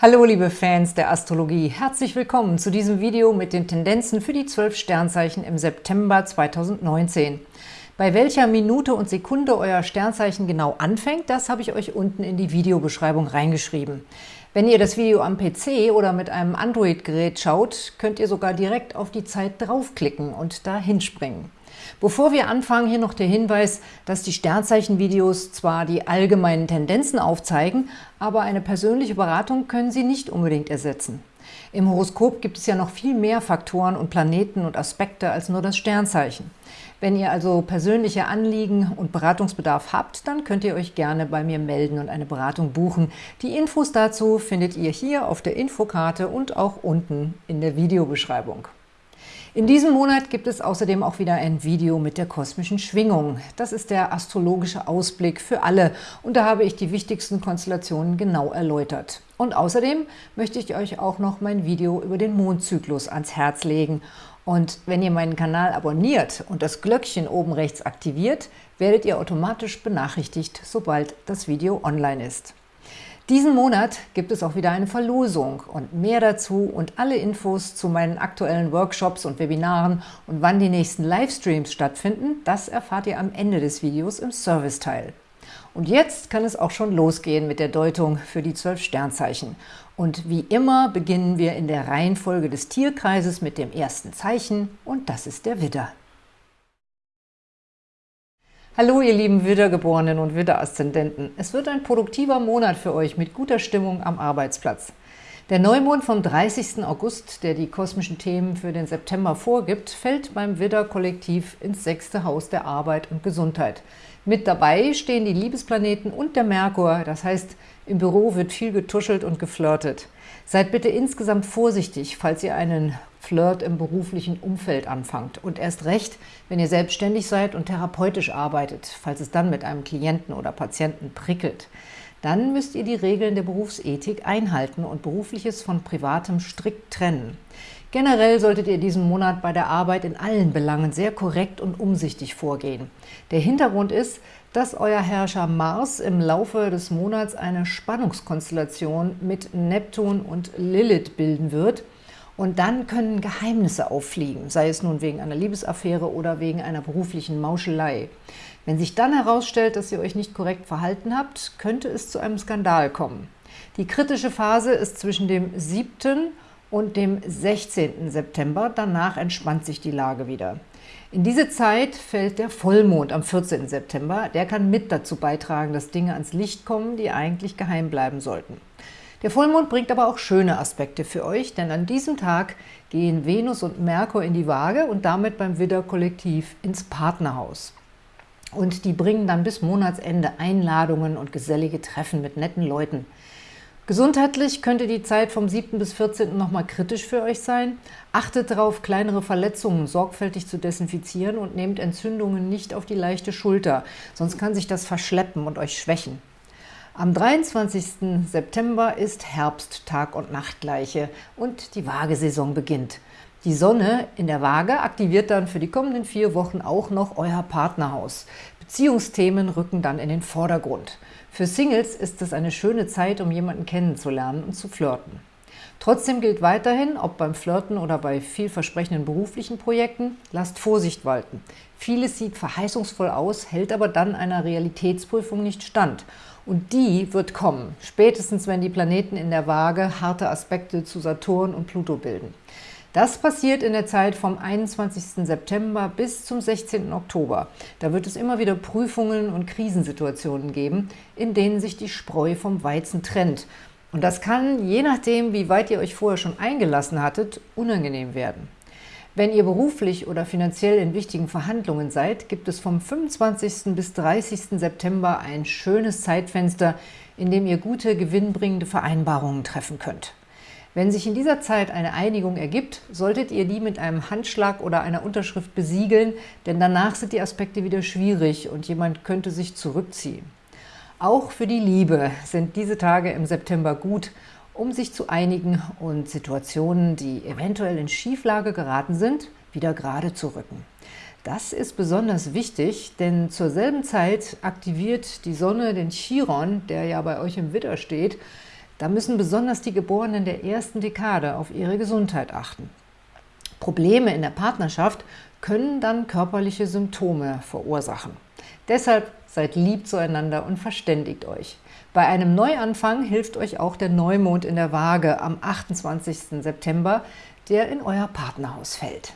Hallo liebe Fans der Astrologie, herzlich willkommen zu diesem Video mit den Tendenzen für die 12 Sternzeichen im September 2019. Bei welcher Minute und Sekunde euer Sternzeichen genau anfängt, das habe ich euch unten in die Videobeschreibung reingeschrieben. Wenn ihr das Video am PC oder mit einem Android-Gerät schaut, könnt ihr sogar direkt auf die Zeit draufklicken und da hinspringen. Bevor wir anfangen, hier noch der Hinweis, dass die Sternzeichen-Videos zwar die allgemeinen Tendenzen aufzeigen, aber eine persönliche Beratung können sie nicht unbedingt ersetzen. Im Horoskop gibt es ja noch viel mehr Faktoren und Planeten und Aspekte als nur das Sternzeichen. Wenn ihr also persönliche Anliegen und Beratungsbedarf habt, dann könnt ihr euch gerne bei mir melden und eine Beratung buchen. Die Infos dazu findet ihr hier auf der Infokarte und auch unten in der Videobeschreibung. In diesem Monat gibt es außerdem auch wieder ein Video mit der kosmischen Schwingung. Das ist der astrologische Ausblick für alle und da habe ich die wichtigsten Konstellationen genau erläutert. Und außerdem möchte ich euch auch noch mein Video über den Mondzyklus ans Herz legen. Und wenn ihr meinen Kanal abonniert und das Glöckchen oben rechts aktiviert, werdet ihr automatisch benachrichtigt, sobald das Video online ist. Diesen Monat gibt es auch wieder eine Verlosung und mehr dazu und alle Infos zu meinen aktuellen Workshops und Webinaren und wann die nächsten Livestreams stattfinden, das erfahrt ihr am Ende des Videos im Serviceteil. Und jetzt kann es auch schon losgehen mit der Deutung für die zwölf Sternzeichen. Und wie immer beginnen wir in der Reihenfolge des Tierkreises mit dem ersten Zeichen und das ist der Widder. Hallo ihr lieben Widdergeborenen und Widderaszendenten. Es wird ein produktiver Monat für euch mit guter Stimmung am Arbeitsplatz. Der Neumond vom 30. August, der die kosmischen Themen für den September vorgibt, fällt beim Widder-Kollektiv ins sechste Haus der Arbeit und Gesundheit. Mit dabei stehen die Liebesplaneten und der Merkur, das heißt, im Büro wird viel getuschelt und geflirtet. Seid bitte insgesamt vorsichtig, falls ihr einen Flirt im beruflichen Umfeld anfangt. Und erst recht, wenn ihr selbstständig seid und therapeutisch arbeitet, falls es dann mit einem Klienten oder Patienten prickelt. Dann müsst ihr die Regeln der Berufsethik einhalten und Berufliches von Privatem strikt trennen. Generell solltet ihr diesen Monat bei der Arbeit in allen Belangen sehr korrekt und umsichtig vorgehen. Der Hintergrund ist, dass euer Herrscher Mars im Laufe des Monats eine Spannungskonstellation mit Neptun und Lilith bilden wird – und dann können Geheimnisse auffliegen, sei es nun wegen einer Liebesaffäre oder wegen einer beruflichen Mauschelei. Wenn sich dann herausstellt, dass ihr euch nicht korrekt verhalten habt, könnte es zu einem Skandal kommen. Die kritische Phase ist zwischen dem 7. und dem 16. September. Danach entspannt sich die Lage wieder. In diese Zeit fällt der Vollmond am 14. September. Der kann mit dazu beitragen, dass Dinge ans Licht kommen, die eigentlich geheim bleiben sollten. Der Vollmond bringt aber auch schöne Aspekte für euch, denn an diesem Tag gehen Venus und Merkur in die Waage und damit beim Widder-Kollektiv ins Partnerhaus. Und die bringen dann bis Monatsende Einladungen und gesellige Treffen mit netten Leuten. Gesundheitlich könnte die Zeit vom 7. bis 14. nochmal kritisch für euch sein. Achtet darauf, kleinere Verletzungen sorgfältig zu desinfizieren und nehmt Entzündungen nicht auf die leichte Schulter, sonst kann sich das verschleppen und euch schwächen. Am 23. September ist Herbst, Tag- und Nachtgleiche und die Waagesaison beginnt. Die Sonne in der Waage aktiviert dann für die kommenden vier Wochen auch noch euer Partnerhaus. Beziehungsthemen rücken dann in den Vordergrund. Für Singles ist es eine schöne Zeit, um jemanden kennenzulernen und zu flirten. Trotzdem gilt weiterhin, ob beim Flirten oder bei vielversprechenden beruflichen Projekten, lasst Vorsicht walten. Vieles sieht verheißungsvoll aus, hält aber dann einer Realitätsprüfung nicht stand – und die wird kommen, spätestens wenn die Planeten in der Waage harte Aspekte zu Saturn und Pluto bilden. Das passiert in der Zeit vom 21. September bis zum 16. Oktober. Da wird es immer wieder Prüfungen und Krisensituationen geben, in denen sich die Spreu vom Weizen trennt. Und das kann, je nachdem, wie weit ihr euch vorher schon eingelassen hattet, unangenehm werden. Wenn ihr beruflich oder finanziell in wichtigen Verhandlungen seid, gibt es vom 25. bis 30. September ein schönes Zeitfenster, in dem ihr gute, gewinnbringende Vereinbarungen treffen könnt. Wenn sich in dieser Zeit eine Einigung ergibt, solltet ihr die mit einem Handschlag oder einer Unterschrift besiegeln, denn danach sind die Aspekte wieder schwierig und jemand könnte sich zurückziehen. Auch für die Liebe sind diese Tage im September gut um sich zu einigen und Situationen, die eventuell in Schieflage geraten sind, wieder gerade zu rücken. Das ist besonders wichtig, denn zur selben Zeit aktiviert die Sonne den Chiron, der ja bei euch im Widder steht. Da müssen besonders die Geborenen der ersten Dekade auf ihre Gesundheit achten. Probleme in der Partnerschaft können dann körperliche Symptome verursachen. Deshalb seid lieb zueinander und verständigt euch. Bei einem Neuanfang hilft euch auch der Neumond in der Waage am 28. September, der in euer Partnerhaus fällt.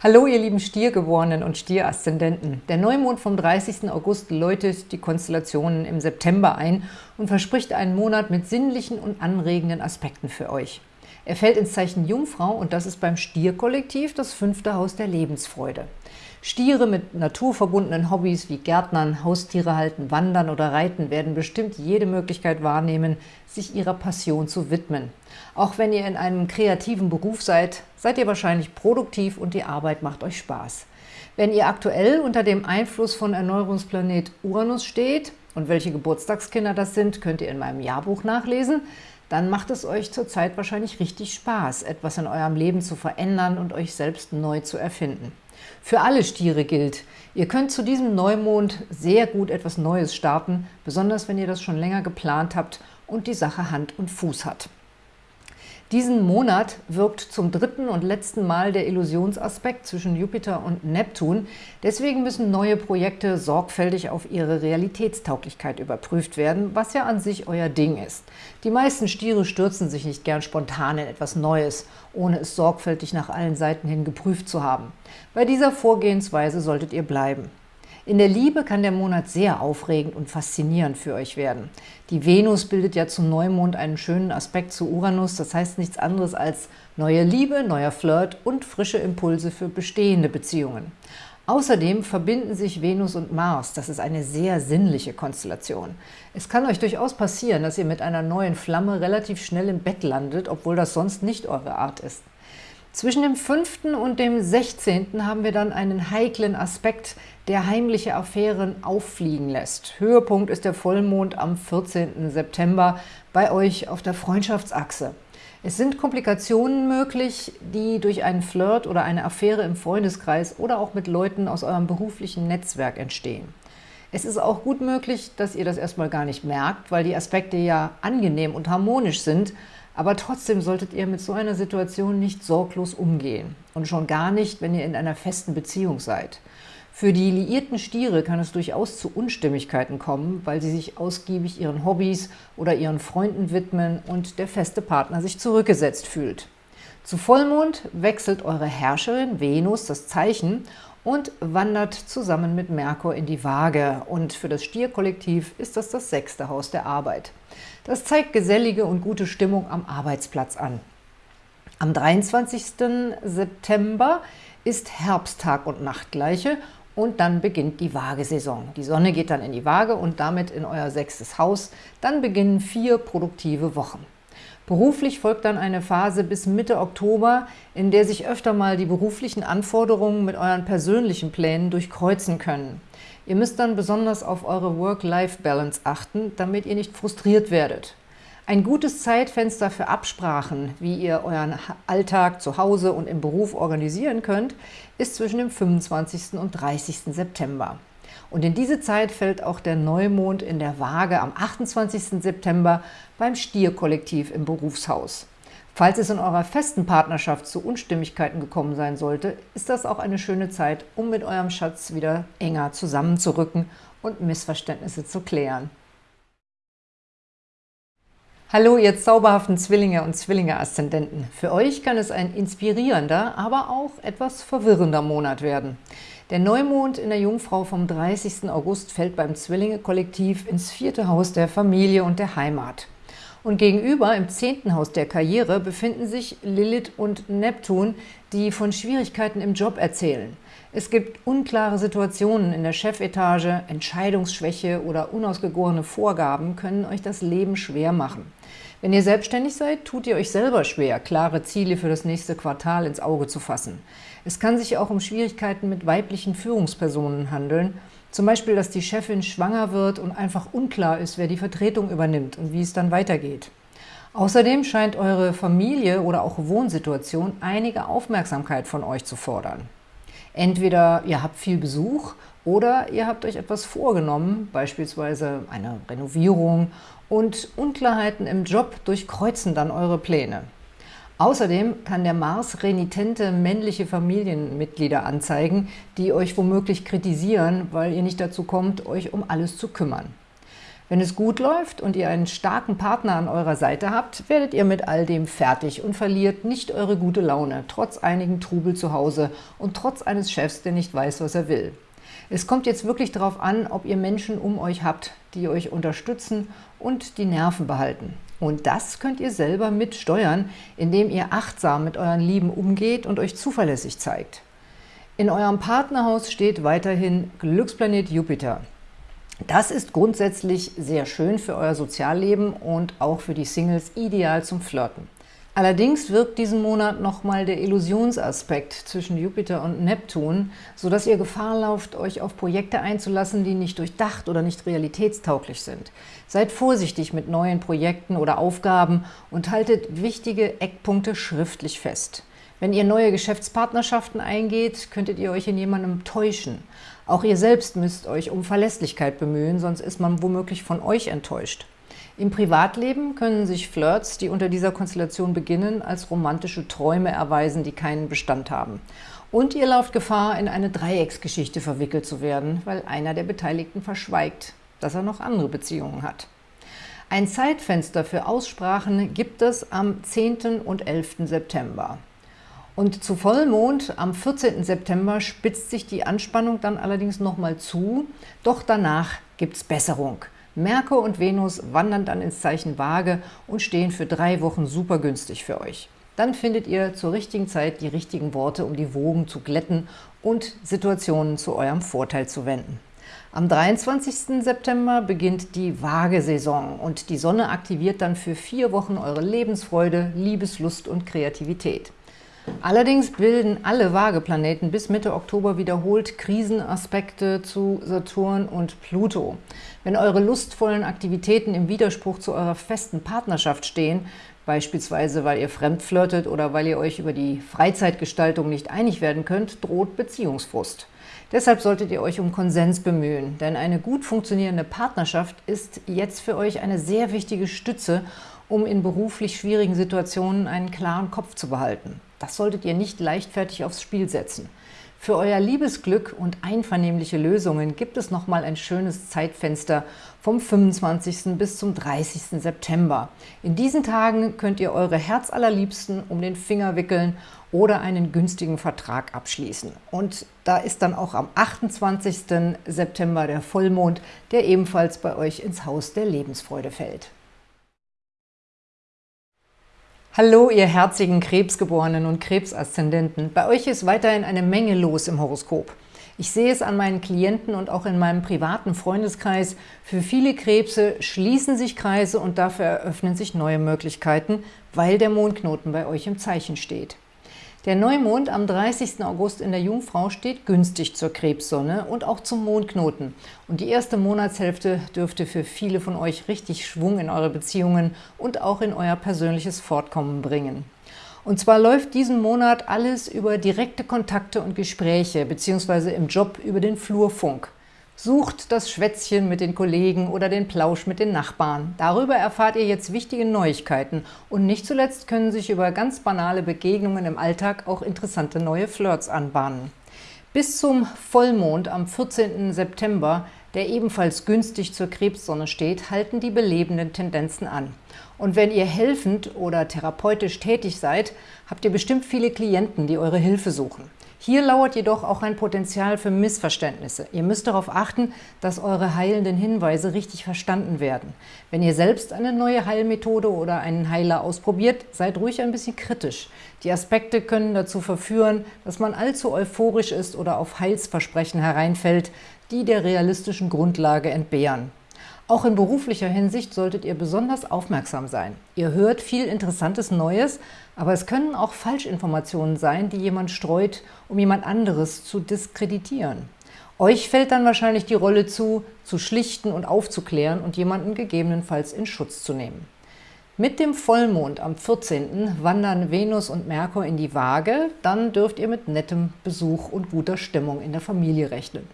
Hallo ihr lieben Stiergeborenen und Stieraszendenten. Der Neumond vom 30. August läutet die Konstellationen im September ein und verspricht einen Monat mit sinnlichen und anregenden Aspekten für euch. Er fällt ins Zeichen Jungfrau und das ist beim Stierkollektiv das fünfte Haus der Lebensfreude. Stiere mit naturverbundenen Hobbys wie Gärtnern, Haustiere halten, Wandern oder Reiten werden bestimmt jede Möglichkeit wahrnehmen, sich ihrer Passion zu widmen. Auch wenn ihr in einem kreativen Beruf seid, seid ihr wahrscheinlich produktiv und die Arbeit macht euch Spaß. Wenn ihr aktuell unter dem Einfluss von Erneuerungsplanet Uranus steht, und welche Geburtstagskinder das sind, könnt ihr in meinem Jahrbuch nachlesen, dann macht es euch zurzeit wahrscheinlich richtig Spaß, etwas in eurem Leben zu verändern und euch selbst neu zu erfinden. Für alle Stiere gilt, ihr könnt zu diesem Neumond sehr gut etwas Neues starten, besonders wenn ihr das schon länger geplant habt und die Sache Hand und Fuß hat. Diesen Monat wirkt zum dritten und letzten Mal der Illusionsaspekt zwischen Jupiter und Neptun. Deswegen müssen neue Projekte sorgfältig auf ihre Realitätstauglichkeit überprüft werden, was ja an sich euer Ding ist. Die meisten Stiere stürzen sich nicht gern spontan in etwas Neues, ohne es sorgfältig nach allen Seiten hin geprüft zu haben. Bei dieser Vorgehensweise solltet ihr bleiben. In der Liebe kann der Monat sehr aufregend und faszinierend für euch werden. Die Venus bildet ja zum Neumond einen schönen Aspekt zu Uranus, das heißt nichts anderes als neue Liebe, neuer Flirt und frische Impulse für bestehende Beziehungen. Außerdem verbinden sich Venus und Mars, das ist eine sehr sinnliche Konstellation. Es kann euch durchaus passieren, dass ihr mit einer neuen Flamme relativ schnell im Bett landet, obwohl das sonst nicht eure Art ist. Zwischen dem 5. und dem 16. haben wir dann einen heiklen Aspekt, der heimliche Affären auffliegen lässt. Höhepunkt ist der Vollmond am 14. September bei euch auf der Freundschaftsachse. Es sind Komplikationen möglich, die durch einen Flirt oder eine Affäre im Freundeskreis oder auch mit Leuten aus eurem beruflichen Netzwerk entstehen. Es ist auch gut möglich, dass ihr das erstmal gar nicht merkt, weil die Aspekte ja angenehm und harmonisch sind, aber trotzdem solltet ihr mit so einer Situation nicht sorglos umgehen und schon gar nicht, wenn ihr in einer festen Beziehung seid. Für die liierten Stiere kann es durchaus zu Unstimmigkeiten kommen, weil sie sich ausgiebig ihren Hobbys oder ihren Freunden widmen und der feste Partner sich zurückgesetzt fühlt. Zu Vollmond wechselt eure Herrscherin Venus das Zeichen und wandert zusammen mit Merkur in die Waage. Und für das Stierkollektiv ist das das sechste Haus der Arbeit. Das zeigt gesellige und gute Stimmung am Arbeitsplatz an. Am 23. September ist Herbsttag und Nachtgleiche und dann beginnt die Waagesaison. Die Sonne geht dann in die Waage und damit in euer sechstes Haus. Dann beginnen vier produktive Wochen. Beruflich folgt dann eine Phase bis Mitte Oktober, in der sich öfter mal die beruflichen Anforderungen mit euren persönlichen Plänen durchkreuzen können. Ihr müsst dann besonders auf eure Work-Life-Balance achten, damit ihr nicht frustriert werdet. Ein gutes Zeitfenster für Absprachen, wie ihr euren Alltag zu Hause und im Beruf organisieren könnt, ist zwischen dem 25. und 30. September. Und in diese Zeit fällt auch der Neumond in der Waage am 28. September beim Stierkollektiv im Berufshaus. Falls es in eurer festen Partnerschaft zu Unstimmigkeiten gekommen sein sollte, ist das auch eine schöne Zeit, um mit eurem Schatz wieder enger zusammenzurücken und Missverständnisse zu klären. Hallo, ihr zauberhaften Zwillinge und Zwillinge-Aszendenten. Für euch kann es ein inspirierender, aber auch etwas verwirrender Monat werden. Der Neumond in der Jungfrau vom 30. August fällt beim Zwillinge-Kollektiv ins vierte Haus der Familie und der Heimat. Und gegenüber, im zehnten Haus der Karriere, befinden sich Lilith und Neptun, die von Schwierigkeiten im Job erzählen. Es gibt unklare Situationen in der Chefetage, Entscheidungsschwäche oder unausgegorene Vorgaben können euch das Leben schwer machen. Wenn ihr selbstständig seid, tut ihr euch selber schwer, klare Ziele für das nächste Quartal ins Auge zu fassen. Es kann sich auch um Schwierigkeiten mit weiblichen Führungspersonen handeln, zum Beispiel, dass die Chefin schwanger wird und einfach unklar ist, wer die Vertretung übernimmt und wie es dann weitergeht. Außerdem scheint eure Familie oder auch Wohnsituation einige Aufmerksamkeit von euch zu fordern. Entweder ihr habt viel Besuch Oder ihr habt euch etwas vorgenommen, beispielsweise eine Renovierung, und Unklarheiten im Job durchkreuzen dann eure Pläne. Außerdem kann der Mars renitente männliche Familienmitglieder anzeigen, die euch womöglich kritisieren, weil ihr nicht dazu kommt, euch um alles zu kümmern. Wenn es gut läuft und ihr einen starken Partner an eurer Seite habt, werdet ihr mit all dem fertig und verliert nicht eure gute Laune, trotz einigen Trubel zu Hause und trotz eines Chefs, der nicht weiß, was er will. Es kommt jetzt wirklich darauf an, ob ihr Menschen um euch habt, die euch unterstützen und die Nerven behalten. Und das könnt ihr selber mitsteuern, indem ihr achtsam mit euren Lieben umgeht und euch zuverlässig zeigt. In eurem Partnerhaus steht weiterhin Glücksplanet Jupiter. Das ist grundsätzlich sehr schön für euer Sozialleben und auch für die Singles ideal zum Flirten. Allerdings wirkt diesen Monat nochmal der Illusionsaspekt zwischen Jupiter und Neptun, sodass ihr Gefahr lauft, euch auf Projekte einzulassen, die nicht durchdacht oder nicht realitätstauglich sind. Seid vorsichtig mit neuen Projekten oder Aufgaben und haltet wichtige Eckpunkte schriftlich fest. Wenn ihr neue Geschäftspartnerschaften eingeht, könntet ihr euch in jemandem täuschen. Auch ihr selbst müsst euch um Verlässlichkeit bemühen, sonst ist man womöglich von euch enttäuscht. Im Privatleben können sich Flirts, die unter dieser Konstellation beginnen, als romantische Träume erweisen, die keinen Bestand haben. Und ihr lauft Gefahr, in eine Dreiecksgeschichte verwickelt zu werden, weil einer der Beteiligten verschweigt, dass er noch andere Beziehungen hat. Ein Zeitfenster für Aussprachen gibt es am 10. und 11. September. Und zu Vollmond am 14. September spitzt sich die Anspannung dann allerdings nochmal zu, doch danach gibt es Besserung. Merkur und Venus wandern dann ins Zeichen Waage und stehen für drei Wochen super günstig für euch. Dann findet ihr zur richtigen Zeit die richtigen Worte, um die Wogen zu glätten und Situationen zu eurem Vorteil zu wenden. Am 23. September beginnt die Waagesaison und die Sonne aktiviert dann für vier Wochen eure Lebensfreude, Liebeslust und Kreativität. Allerdings bilden alle Waageplaneten bis Mitte Oktober wiederholt Krisenaspekte zu Saturn und Pluto. Wenn eure lustvollen Aktivitäten im Widerspruch zu eurer festen Partnerschaft stehen, beispielsweise weil ihr fremdflirtet oder weil ihr euch über die Freizeitgestaltung nicht einig werden könnt, droht Beziehungsfrust. Deshalb solltet ihr euch um Konsens bemühen, denn eine gut funktionierende Partnerschaft ist jetzt für euch eine sehr wichtige Stütze, um in beruflich schwierigen Situationen einen klaren Kopf zu behalten. Das solltet ihr nicht leichtfertig aufs Spiel setzen. Für euer Liebesglück und einvernehmliche Lösungen gibt es nochmal ein schönes Zeitfenster vom 25. bis zum 30. September. In diesen Tagen könnt ihr eure Herzallerliebsten um den Finger wickeln oder einen günstigen Vertrag abschließen. Und da ist dann auch am 28. September der Vollmond, der ebenfalls bei euch ins Haus der Lebensfreude fällt. Hallo, ihr herzigen Krebsgeborenen und Krebsaszendenten. Bei euch ist weiterhin eine Menge los im Horoskop. Ich sehe es an meinen Klienten und auch in meinem privaten Freundeskreis. Für viele Krebse schließen sich Kreise und dafür eröffnen sich neue Möglichkeiten, weil der Mondknoten bei euch im Zeichen steht. Der Neumond am 30. August in der Jungfrau steht günstig zur Krebssonne und auch zum Mondknoten. Und die erste Monatshälfte dürfte für viele von euch richtig Schwung in eure Beziehungen und auch in euer persönliches Fortkommen bringen. Und zwar läuft diesen Monat alles über direkte Kontakte und Gespräche, beziehungsweise im Job über den Flurfunk. Sucht das Schwätzchen mit den Kollegen oder den Plausch mit den Nachbarn. Darüber erfahrt ihr jetzt wichtige Neuigkeiten und nicht zuletzt können sich über ganz banale Begegnungen im Alltag auch interessante neue Flirts anbahnen. Bis zum Vollmond am 14. September, der ebenfalls günstig zur Krebssonne steht, halten die belebenden Tendenzen an. Und wenn ihr helfend oder therapeutisch tätig seid, habt ihr bestimmt viele Klienten, die eure Hilfe suchen. Hier lauert jedoch auch ein Potenzial für Missverständnisse. Ihr müsst darauf achten, dass eure heilenden Hinweise richtig verstanden werden. Wenn ihr selbst eine neue Heilmethode oder einen Heiler ausprobiert, seid ruhig ein bisschen kritisch. Die Aspekte können dazu verführen, dass man allzu euphorisch ist oder auf Heilsversprechen hereinfällt, die der realistischen Grundlage entbehren. Auch in beruflicher Hinsicht solltet ihr besonders aufmerksam sein. Ihr hört viel Interessantes Neues, aber es können auch Falschinformationen sein, die jemand streut, um jemand anderes zu diskreditieren. Euch fällt dann wahrscheinlich die Rolle zu, zu schlichten und aufzuklären und jemanden gegebenenfalls in Schutz zu nehmen. Mit dem Vollmond am 14. wandern Venus und Merkur in die Waage, dann dürft ihr mit nettem Besuch und guter Stimmung in der Familie rechnen.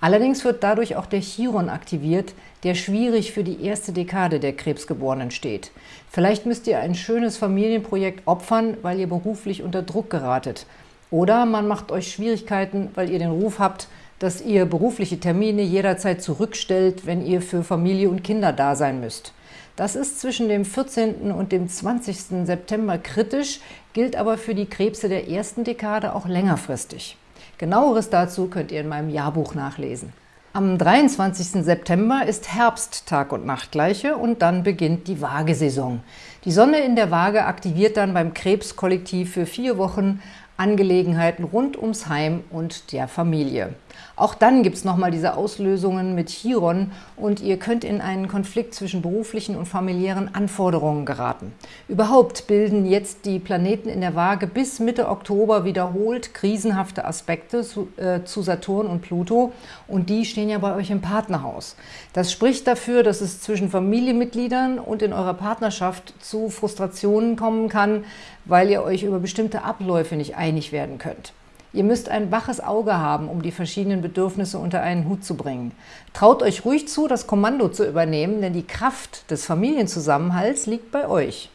Allerdings wird dadurch auch der Chiron aktiviert, der schwierig für die erste Dekade der Krebsgeborenen steht. Vielleicht müsst ihr ein schönes Familienprojekt opfern, weil ihr beruflich unter Druck geratet. Oder man macht euch Schwierigkeiten, weil ihr den Ruf habt, dass ihr berufliche Termine jederzeit zurückstellt, wenn ihr für Familie und Kinder da sein müsst. Das ist zwischen dem 14. und dem 20. September kritisch, gilt aber für die Krebse der ersten Dekade auch längerfristig. Genaueres dazu könnt ihr in meinem Jahrbuch nachlesen. Am 23. September ist Herbst Tag- und Nachtgleiche und dann beginnt die Waagesaison. Die Sonne in der Waage aktiviert dann beim Krebskollektiv für vier Wochen Angelegenheiten rund ums Heim und der Familie. Auch dann gibt es nochmal diese Auslösungen mit Chiron und ihr könnt in einen Konflikt zwischen beruflichen und familiären Anforderungen geraten. Überhaupt bilden jetzt die Planeten in der Waage bis Mitte Oktober wiederholt krisenhafte Aspekte zu, äh, zu Saturn und Pluto und die stehen ja bei euch im Partnerhaus. Das spricht dafür, dass es zwischen Familienmitgliedern und in eurer Partnerschaft zu Frustrationen kommen kann, weil ihr euch über bestimmte Abläufe nicht einig werden könnt. Ihr müsst ein waches Auge haben, um die verschiedenen Bedürfnisse unter einen Hut zu bringen. Traut euch ruhig zu, das Kommando zu übernehmen, denn die Kraft des Familienzusammenhalts liegt bei euch.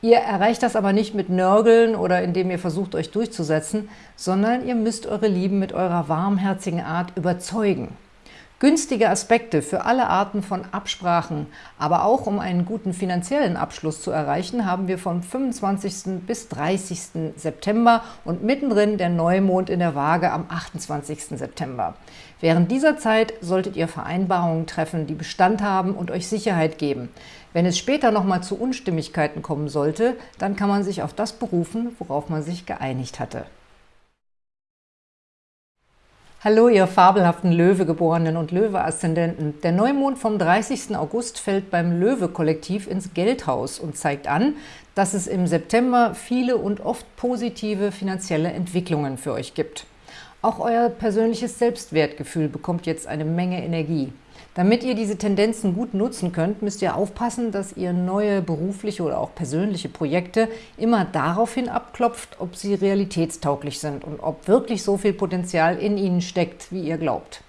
Ihr erreicht das aber nicht mit Nörgeln oder indem ihr versucht, euch durchzusetzen, sondern ihr müsst eure Lieben mit eurer warmherzigen Art überzeugen. Günstige Aspekte für alle Arten von Absprachen, aber auch um einen guten finanziellen Abschluss zu erreichen, haben wir vom 25. bis 30. September und mittendrin der Neumond in der Waage am 28. September. Während dieser Zeit solltet ihr Vereinbarungen treffen, die Bestand haben und euch Sicherheit geben. Wenn es später nochmal zu Unstimmigkeiten kommen sollte, dann kann man sich auf das berufen, worauf man sich geeinigt hatte. Hallo, ihr fabelhaften Löwegeborenen und Löwe-Aszendenten. Der Neumond vom 30. August fällt beim Löwe-Kollektiv ins Geldhaus und zeigt an, dass es im September viele und oft positive finanzielle Entwicklungen für euch gibt. Auch euer persönliches Selbstwertgefühl bekommt jetzt eine Menge Energie. Damit ihr diese Tendenzen gut nutzen könnt, müsst ihr aufpassen, dass ihr neue berufliche oder auch persönliche Projekte immer daraufhin abklopft, ob sie realitätstauglich sind und ob wirklich so viel Potenzial in ihnen steckt, wie ihr glaubt.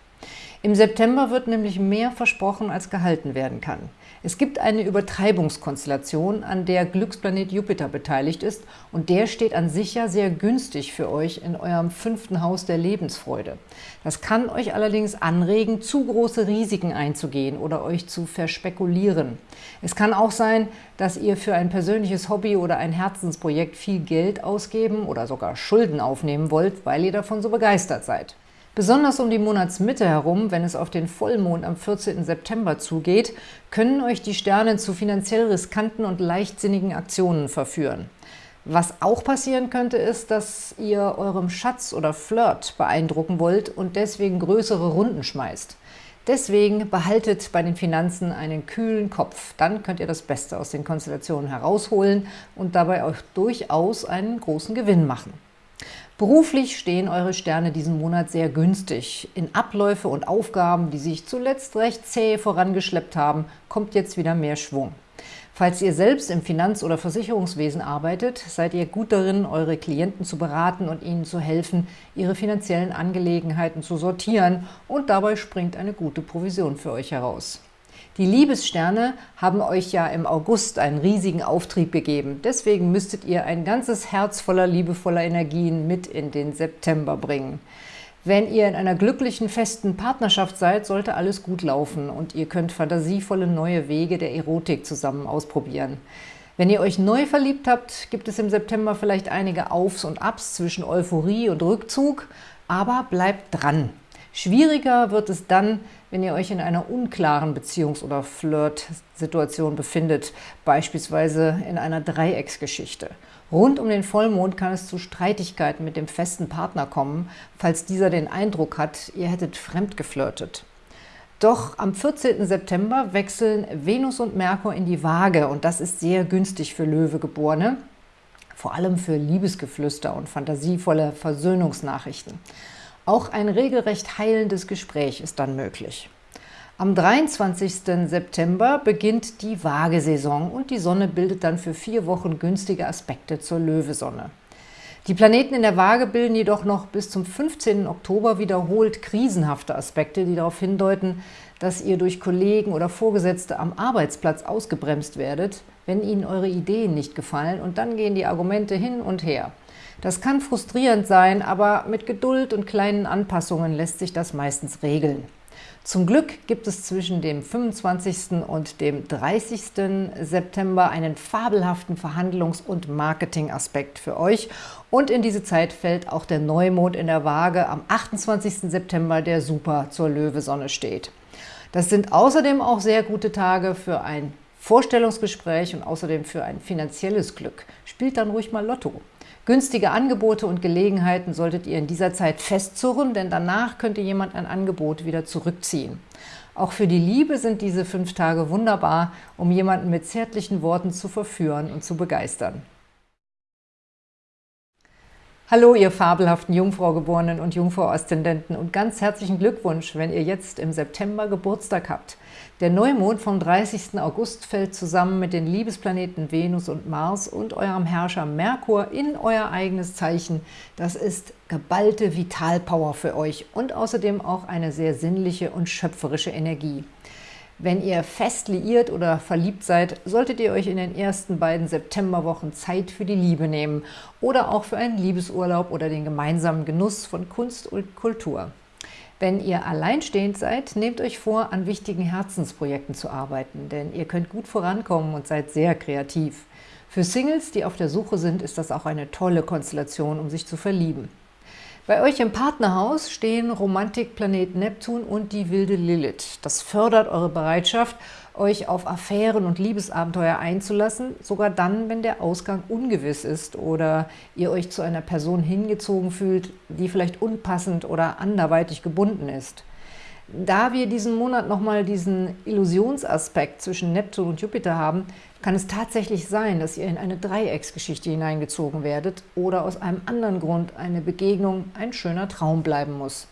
Im September wird nämlich mehr versprochen, als gehalten werden kann. Es gibt eine Übertreibungskonstellation, an der Glücksplanet Jupiter beteiligt ist und der steht an sich ja sehr günstig für euch in eurem fünften Haus der Lebensfreude. Das kann euch allerdings anregen, zu große Risiken einzugehen oder euch zu verspekulieren. Es kann auch sein, dass ihr für ein persönliches Hobby oder ein Herzensprojekt viel Geld ausgeben oder sogar Schulden aufnehmen wollt, weil ihr davon so begeistert seid. Besonders um die Monatsmitte herum, wenn es auf den Vollmond am 14. September zugeht, können euch die Sterne zu finanziell riskanten und leichtsinnigen Aktionen verführen. Was auch passieren könnte, ist, dass ihr eurem Schatz oder Flirt beeindrucken wollt und deswegen größere Runden schmeißt. Deswegen behaltet bei den Finanzen einen kühlen Kopf. Dann könnt ihr das Beste aus den Konstellationen herausholen und dabei auch durchaus einen großen Gewinn machen. Beruflich stehen eure Sterne diesen Monat sehr günstig. In Abläufe und Aufgaben, die sich zuletzt recht zäh vorangeschleppt haben, kommt jetzt wieder mehr Schwung. Falls ihr selbst im Finanz- oder Versicherungswesen arbeitet, seid ihr gut darin, eure Klienten zu beraten und ihnen zu helfen, ihre finanziellen Angelegenheiten zu sortieren und dabei springt eine gute Provision für euch heraus. Die Liebessterne haben euch ja im August einen riesigen Auftrieb gegeben. Deswegen müsstet ihr ein ganzes Herz voller liebevoller Energien mit in den September bringen. Wenn ihr in einer glücklichen, festen Partnerschaft seid, sollte alles gut laufen und ihr könnt fantasievolle neue Wege der Erotik zusammen ausprobieren. Wenn ihr euch neu verliebt habt, gibt es im September vielleicht einige Aufs und Abs zwischen Euphorie und Rückzug, aber bleibt dran. Schwieriger wird es dann, wenn ihr euch in einer unklaren Beziehungs- oder Flirt-Situation befindet, beispielsweise in einer Dreiecksgeschichte. Rund um den Vollmond kann es zu Streitigkeiten mit dem festen Partner kommen, falls dieser den Eindruck hat, ihr hättet fremdgeflirtet. Doch am 14. September wechseln Venus und Merkur in die Waage und das ist sehr günstig für Löwegeborene, vor allem für Liebesgeflüster und fantasievolle Versöhnungsnachrichten. Auch ein regelrecht heilendes Gespräch ist dann möglich. Am 23. September beginnt die Waagesaison und die Sonne bildet dann für vier Wochen günstige Aspekte zur Löwesonne. Die Planeten in der Waage bilden jedoch noch bis zum 15. Oktober wiederholt krisenhafte Aspekte, die darauf hindeuten, dass ihr durch Kollegen oder Vorgesetzte am Arbeitsplatz ausgebremst werdet, wenn ihnen eure Ideen nicht gefallen und dann gehen die Argumente hin und her. Das kann frustrierend sein, aber mit Geduld und kleinen Anpassungen lässt sich das meistens regeln. Zum Glück gibt es zwischen dem 25. und dem 30. September einen fabelhaften Verhandlungs- und Marketingaspekt für euch und in diese Zeit fällt auch der Neumond in der Waage am 28. September, der super zur Löwesonne steht. Das sind außerdem auch sehr gute Tage für ein Vorstellungsgespräch und außerdem für ein finanzielles Glück. Spielt dann ruhig mal Lotto. Günstige Angebote und Gelegenheiten solltet ihr in dieser Zeit festzurren, denn danach könnte jemand ein Angebot wieder zurückziehen. Auch für die Liebe sind diese fünf Tage wunderbar, um jemanden mit zärtlichen Worten zu verführen und zu begeistern. Hallo, ihr fabelhaften Jungfraugeborenen und Jungfrau-Aszendenten und ganz herzlichen Glückwunsch, wenn ihr jetzt im September Geburtstag habt. Der Neumond vom 30. August fällt zusammen mit den Liebesplaneten Venus und Mars und eurem Herrscher Merkur in euer eigenes Zeichen. Das ist geballte Vitalpower für euch und außerdem auch eine sehr sinnliche und schöpferische Energie. Wenn ihr fest liiert oder verliebt seid, solltet ihr euch in den ersten beiden Septemberwochen Zeit für die Liebe nehmen oder auch für einen Liebesurlaub oder den gemeinsamen Genuss von Kunst und Kultur. Wenn ihr alleinstehend seid, nehmt euch vor, an wichtigen Herzensprojekten zu arbeiten, denn ihr könnt gut vorankommen und seid sehr kreativ. Für Singles, die auf der Suche sind, ist das auch eine tolle Konstellation, um sich zu verlieben. Bei euch im Partnerhaus stehen Romantikplanet Neptun und die wilde Lilith. Das fördert eure Bereitschaft, euch auf Affären und Liebesabenteuer einzulassen, sogar dann, wenn der Ausgang ungewiss ist oder ihr euch zu einer Person hingezogen fühlt, die vielleicht unpassend oder anderweitig gebunden ist. Da wir diesen Monat nochmal diesen Illusionsaspekt zwischen Neptun und Jupiter haben, kann es tatsächlich sein, dass ihr in eine Dreiecksgeschichte hineingezogen werdet oder aus einem anderen Grund eine Begegnung ein schöner Traum bleiben muss.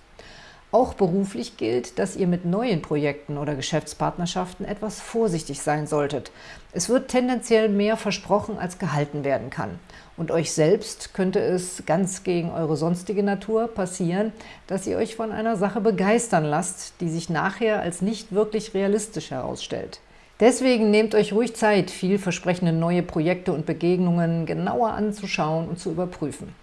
Auch beruflich gilt, dass ihr mit neuen Projekten oder Geschäftspartnerschaften etwas vorsichtig sein solltet. Es wird tendenziell mehr versprochen, als gehalten werden kann. Und euch selbst könnte es ganz gegen eure sonstige Natur passieren, dass ihr euch von einer Sache begeistern lasst, die sich nachher als nicht wirklich realistisch herausstellt. Deswegen nehmt euch ruhig Zeit, vielversprechende neue Projekte und Begegnungen genauer anzuschauen und zu überprüfen.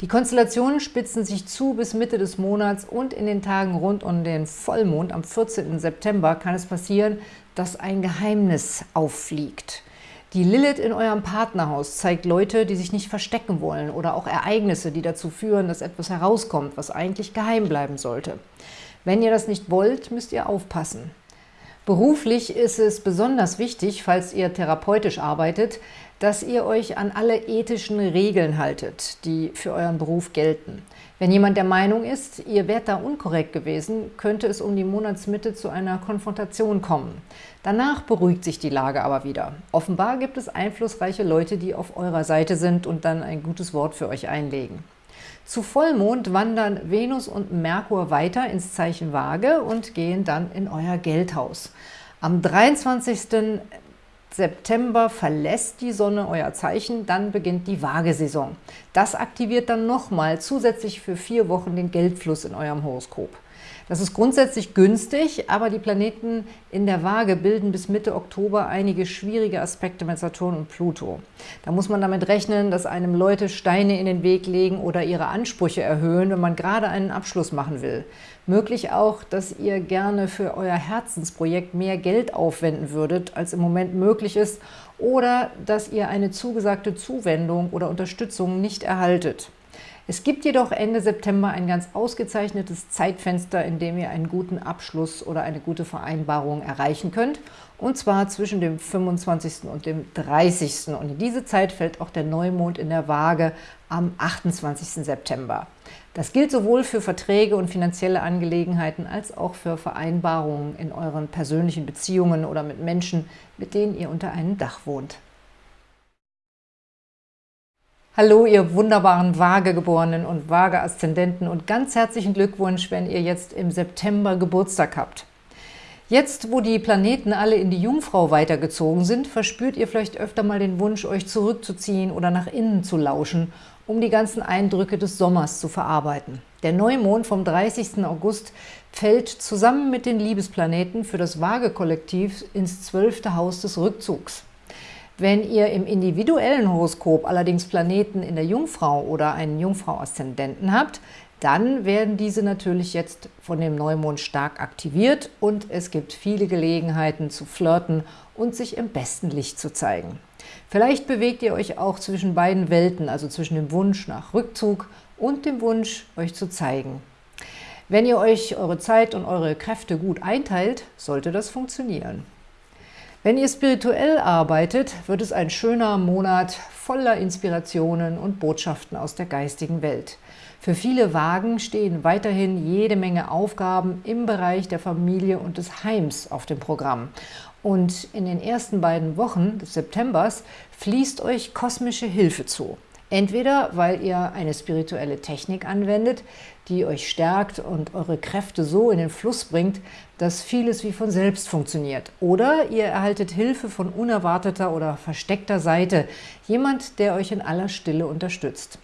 Die Konstellationen spitzen sich zu bis Mitte des Monats und in den Tagen rund um den Vollmond am 14. September kann es passieren, dass ein Geheimnis auffliegt. Die Lilith in eurem Partnerhaus zeigt Leute, die sich nicht verstecken wollen oder auch Ereignisse, die dazu führen, dass etwas herauskommt, was eigentlich geheim bleiben sollte. Wenn ihr das nicht wollt, müsst ihr aufpassen. Beruflich ist es besonders wichtig, falls ihr therapeutisch arbeitet, dass ihr euch an alle ethischen Regeln haltet, die für euren Beruf gelten. Wenn jemand der Meinung ist, ihr wärt da unkorrekt gewesen, könnte es um die Monatsmitte zu einer Konfrontation kommen. Danach beruhigt sich die Lage aber wieder. Offenbar gibt es einflussreiche Leute, die auf eurer Seite sind und dann ein gutes Wort für euch einlegen. Zu Vollmond wandern Venus und Merkur weiter ins Zeichen Waage und gehen dann in euer Geldhaus. Am 23. September verlässt die Sonne euer Zeichen, dann beginnt die Waagesaison. Das aktiviert dann nochmal zusätzlich für vier Wochen den Geldfluss in eurem Horoskop. Das ist grundsätzlich günstig, aber die Planeten in der Waage bilden bis Mitte Oktober einige schwierige Aspekte mit Saturn und Pluto. Da muss man damit rechnen, dass einem Leute Steine in den Weg legen oder ihre Ansprüche erhöhen, wenn man gerade einen Abschluss machen will. Möglich auch, dass ihr gerne für euer Herzensprojekt mehr Geld aufwenden würdet, als im Moment möglich ist, oder dass ihr eine zugesagte Zuwendung oder Unterstützung nicht erhaltet. Es gibt jedoch Ende September ein ganz ausgezeichnetes Zeitfenster, in dem ihr einen guten Abschluss oder eine gute Vereinbarung erreichen könnt, und zwar zwischen dem 25. und dem 30. Und in diese Zeit fällt auch der Neumond in der Waage am 28. September. Das gilt sowohl für Verträge und finanzielle Angelegenheiten als auch für Vereinbarungen in euren persönlichen Beziehungen oder mit Menschen, mit denen ihr unter einem Dach wohnt. Hallo, ihr wunderbaren Waagegeborenen und Waage-Aszendenten und ganz herzlichen Glückwunsch, wenn ihr jetzt im September Geburtstag habt. Jetzt, wo die Planeten alle in die Jungfrau weitergezogen sind, verspürt ihr vielleicht öfter mal den Wunsch, euch zurückzuziehen oder nach innen zu lauschen um die ganzen Eindrücke des Sommers zu verarbeiten. Der Neumond vom 30. August fällt zusammen mit den Liebesplaneten für das Waage-Kollektiv ins zwölfte Haus des Rückzugs. Wenn ihr im individuellen Horoskop allerdings Planeten in der Jungfrau oder einen Jungfrau-Aszendenten habt, dann werden diese natürlich jetzt von dem Neumond stark aktiviert und es gibt viele Gelegenheiten zu flirten und sich im besten Licht zu zeigen. Vielleicht bewegt ihr euch auch zwischen beiden Welten, also zwischen dem Wunsch nach Rückzug und dem Wunsch, euch zu zeigen. Wenn ihr euch eure Zeit und eure Kräfte gut einteilt, sollte das funktionieren. Wenn ihr spirituell arbeitet, wird es ein schöner Monat voller Inspirationen und Botschaften aus der geistigen Welt. Für viele Wagen stehen weiterhin jede Menge Aufgaben im Bereich der Familie und des Heims auf dem Programm. Und in den ersten beiden Wochen des Septembers fließt euch kosmische Hilfe zu. Entweder, weil ihr eine spirituelle Technik anwendet, die euch stärkt und eure Kräfte so in den Fluss bringt, dass vieles wie von selbst funktioniert. Oder ihr erhaltet Hilfe von unerwarteter oder versteckter Seite, jemand, der euch in aller Stille unterstützt.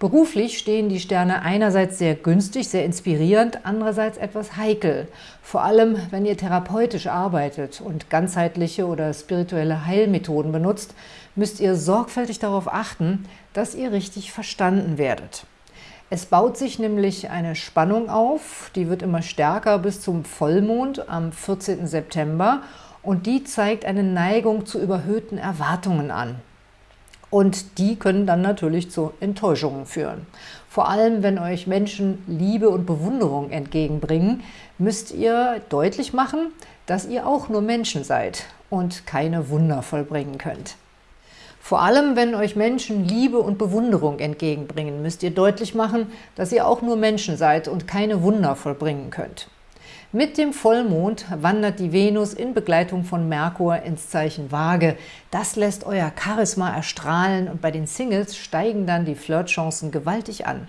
Beruflich stehen die Sterne einerseits sehr günstig, sehr inspirierend, andererseits etwas heikel. Vor allem, wenn ihr therapeutisch arbeitet und ganzheitliche oder spirituelle Heilmethoden benutzt, müsst ihr sorgfältig darauf achten, dass ihr richtig verstanden werdet. Es baut sich nämlich eine Spannung auf, die wird immer stärker bis zum Vollmond am 14. September und die zeigt eine Neigung zu überhöhten Erwartungen an. Und die können dann natürlich zu Enttäuschungen führen. Vor allem, wenn euch Menschen Liebe und Bewunderung entgegenbringen, müsst ihr deutlich machen, dass ihr auch nur Menschen seid und keine Wunder vollbringen könnt. Vor allem, wenn euch Menschen Liebe und Bewunderung entgegenbringen, müsst ihr deutlich machen, dass ihr auch nur Menschen seid und keine Wunder vollbringen könnt. Mit dem Vollmond wandert die Venus in Begleitung von Merkur ins Zeichen Waage. Das lässt euer Charisma erstrahlen und bei den Singles steigen dann die Flirtchancen gewaltig an.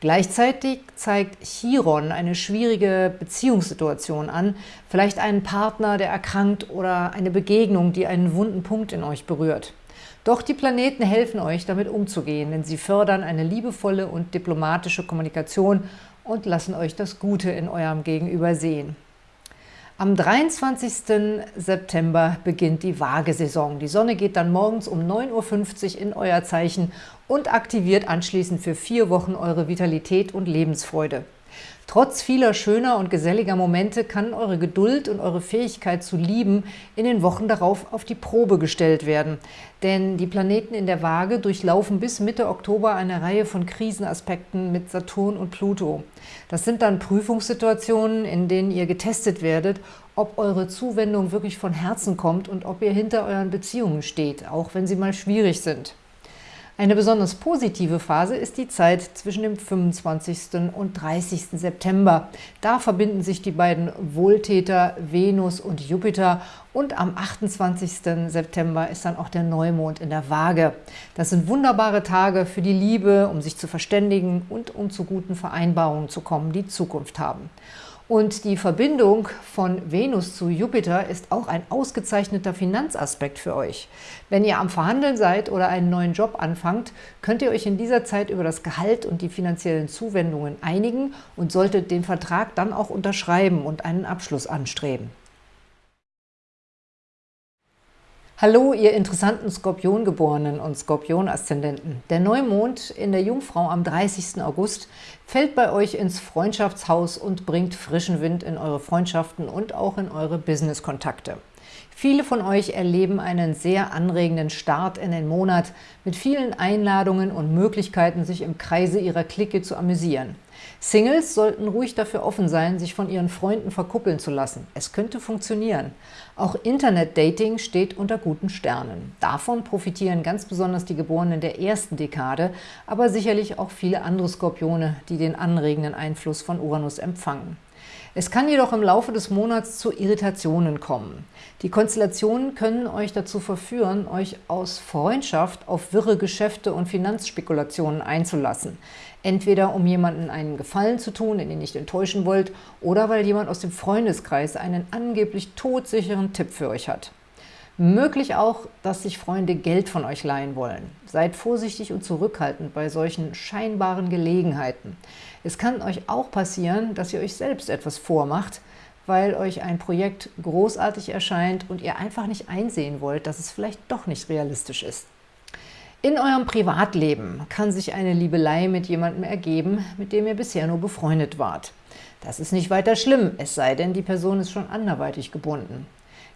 Gleichzeitig zeigt Chiron eine schwierige Beziehungssituation an, vielleicht einen Partner, der erkrankt oder eine Begegnung, die einen wunden Punkt in euch berührt. Doch die Planeten helfen euch, damit umzugehen, denn sie fördern eine liebevolle und diplomatische Kommunikation und lassen euch das Gute in eurem Gegenüber sehen. Am 23. September beginnt die Waagesaison. Die Sonne geht dann morgens um 9.50 Uhr in euer Zeichen und aktiviert anschließend für vier Wochen eure Vitalität und Lebensfreude. Trotz vieler schöner und geselliger Momente kann eure Geduld und eure Fähigkeit zu lieben in den Wochen darauf auf die Probe gestellt werden. Denn die Planeten in der Waage durchlaufen bis Mitte Oktober eine Reihe von Krisenaspekten mit Saturn und Pluto. Das sind dann Prüfungssituationen, in denen ihr getestet werdet, ob eure Zuwendung wirklich von Herzen kommt und ob ihr hinter euren Beziehungen steht, auch wenn sie mal schwierig sind. Eine besonders positive Phase ist die Zeit zwischen dem 25. und 30. September. Da verbinden sich die beiden Wohltäter Venus und Jupiter und am 28. September ist dann auch der Neumond in der Waage. Das sind wunderbare Tage für die Liebe, um sich zu verständigen und um zu guten Vereinbarungen zu kommen, die Zukunft haben. Und die Verbindung von Venus zu Jupiter ist auch ein ausgezeichneter Finanzaspekt für euch. Wenn ihr am Verhandeln seid oder einen neuen Job anfangt, könnt ihr euch in dieser Zeit über das Gehalt und die finanziellen Zuwendungen einigen und solltet den Vertrag dann auch unterschreiben und einen Abschluss anstreben. Hallo, ihr interessanten Skorpiongeborenen und Skorpion-Aszendenten. Der Neumond in der Jungfrau am 30. August fällt bei euch ins Freundschaftshaus und bringt frischen Wind in eure Freundschaften und auch in eure Business-Kontakte. Viele von euch erleben einen sehr anregenden Start in den Monat mit vielen Einladungen und Möglichkeiten, sich im Kreise ihrer Clique zu amüsieren. Singles sollten ruhig dafür offen sein, sich von ihren Freunden verkuppeln zu lassen. Es könnte funktionieren. Auch Internet-Dating steht unter guten Sternen. Davon profitieren ganz besonders die Geborenen der ersten Dekade, aber sicherlich auch viele andere Skorpione, die den anregenden Einfluss von Uranus empfangen. Es kann jedoch im Laufe des Monats zu Irritationen kommen. Die Konstellationen können euch dazu verführen, euch aus Freundschaft auf wirre Geschäfte und Finanzspekulationen einzulassen. Entweder um jemanden einen Gefallen zu tun, den ihr nicht enttäuschen wollt, oder weil jemand aus dem Freundeskreis einen angeblich todsicheren Tipp für euch hat. Möglich auch, dass sich Freunde Geld von euch leihen wollen. Seid vorsichtig und zurückhaltend bei solchen scheinbaren Gelegenheiten. Es kann euch auch passieren, dass ihr euch selbst etwas vormacht, weil euch ein Projekt großartig erscheint und ihr einfach nicht einsehen wollt, dass es vielleicht doch nicht realistisch ist. In eurem Privatleben kann sich eine Liebelei mit jemandem ergeben, mit dem ihr bisher nur befreundet wart. Das ist nicht weiter schlimm, es sei denn, die Person ist schon anderweitig gebunden.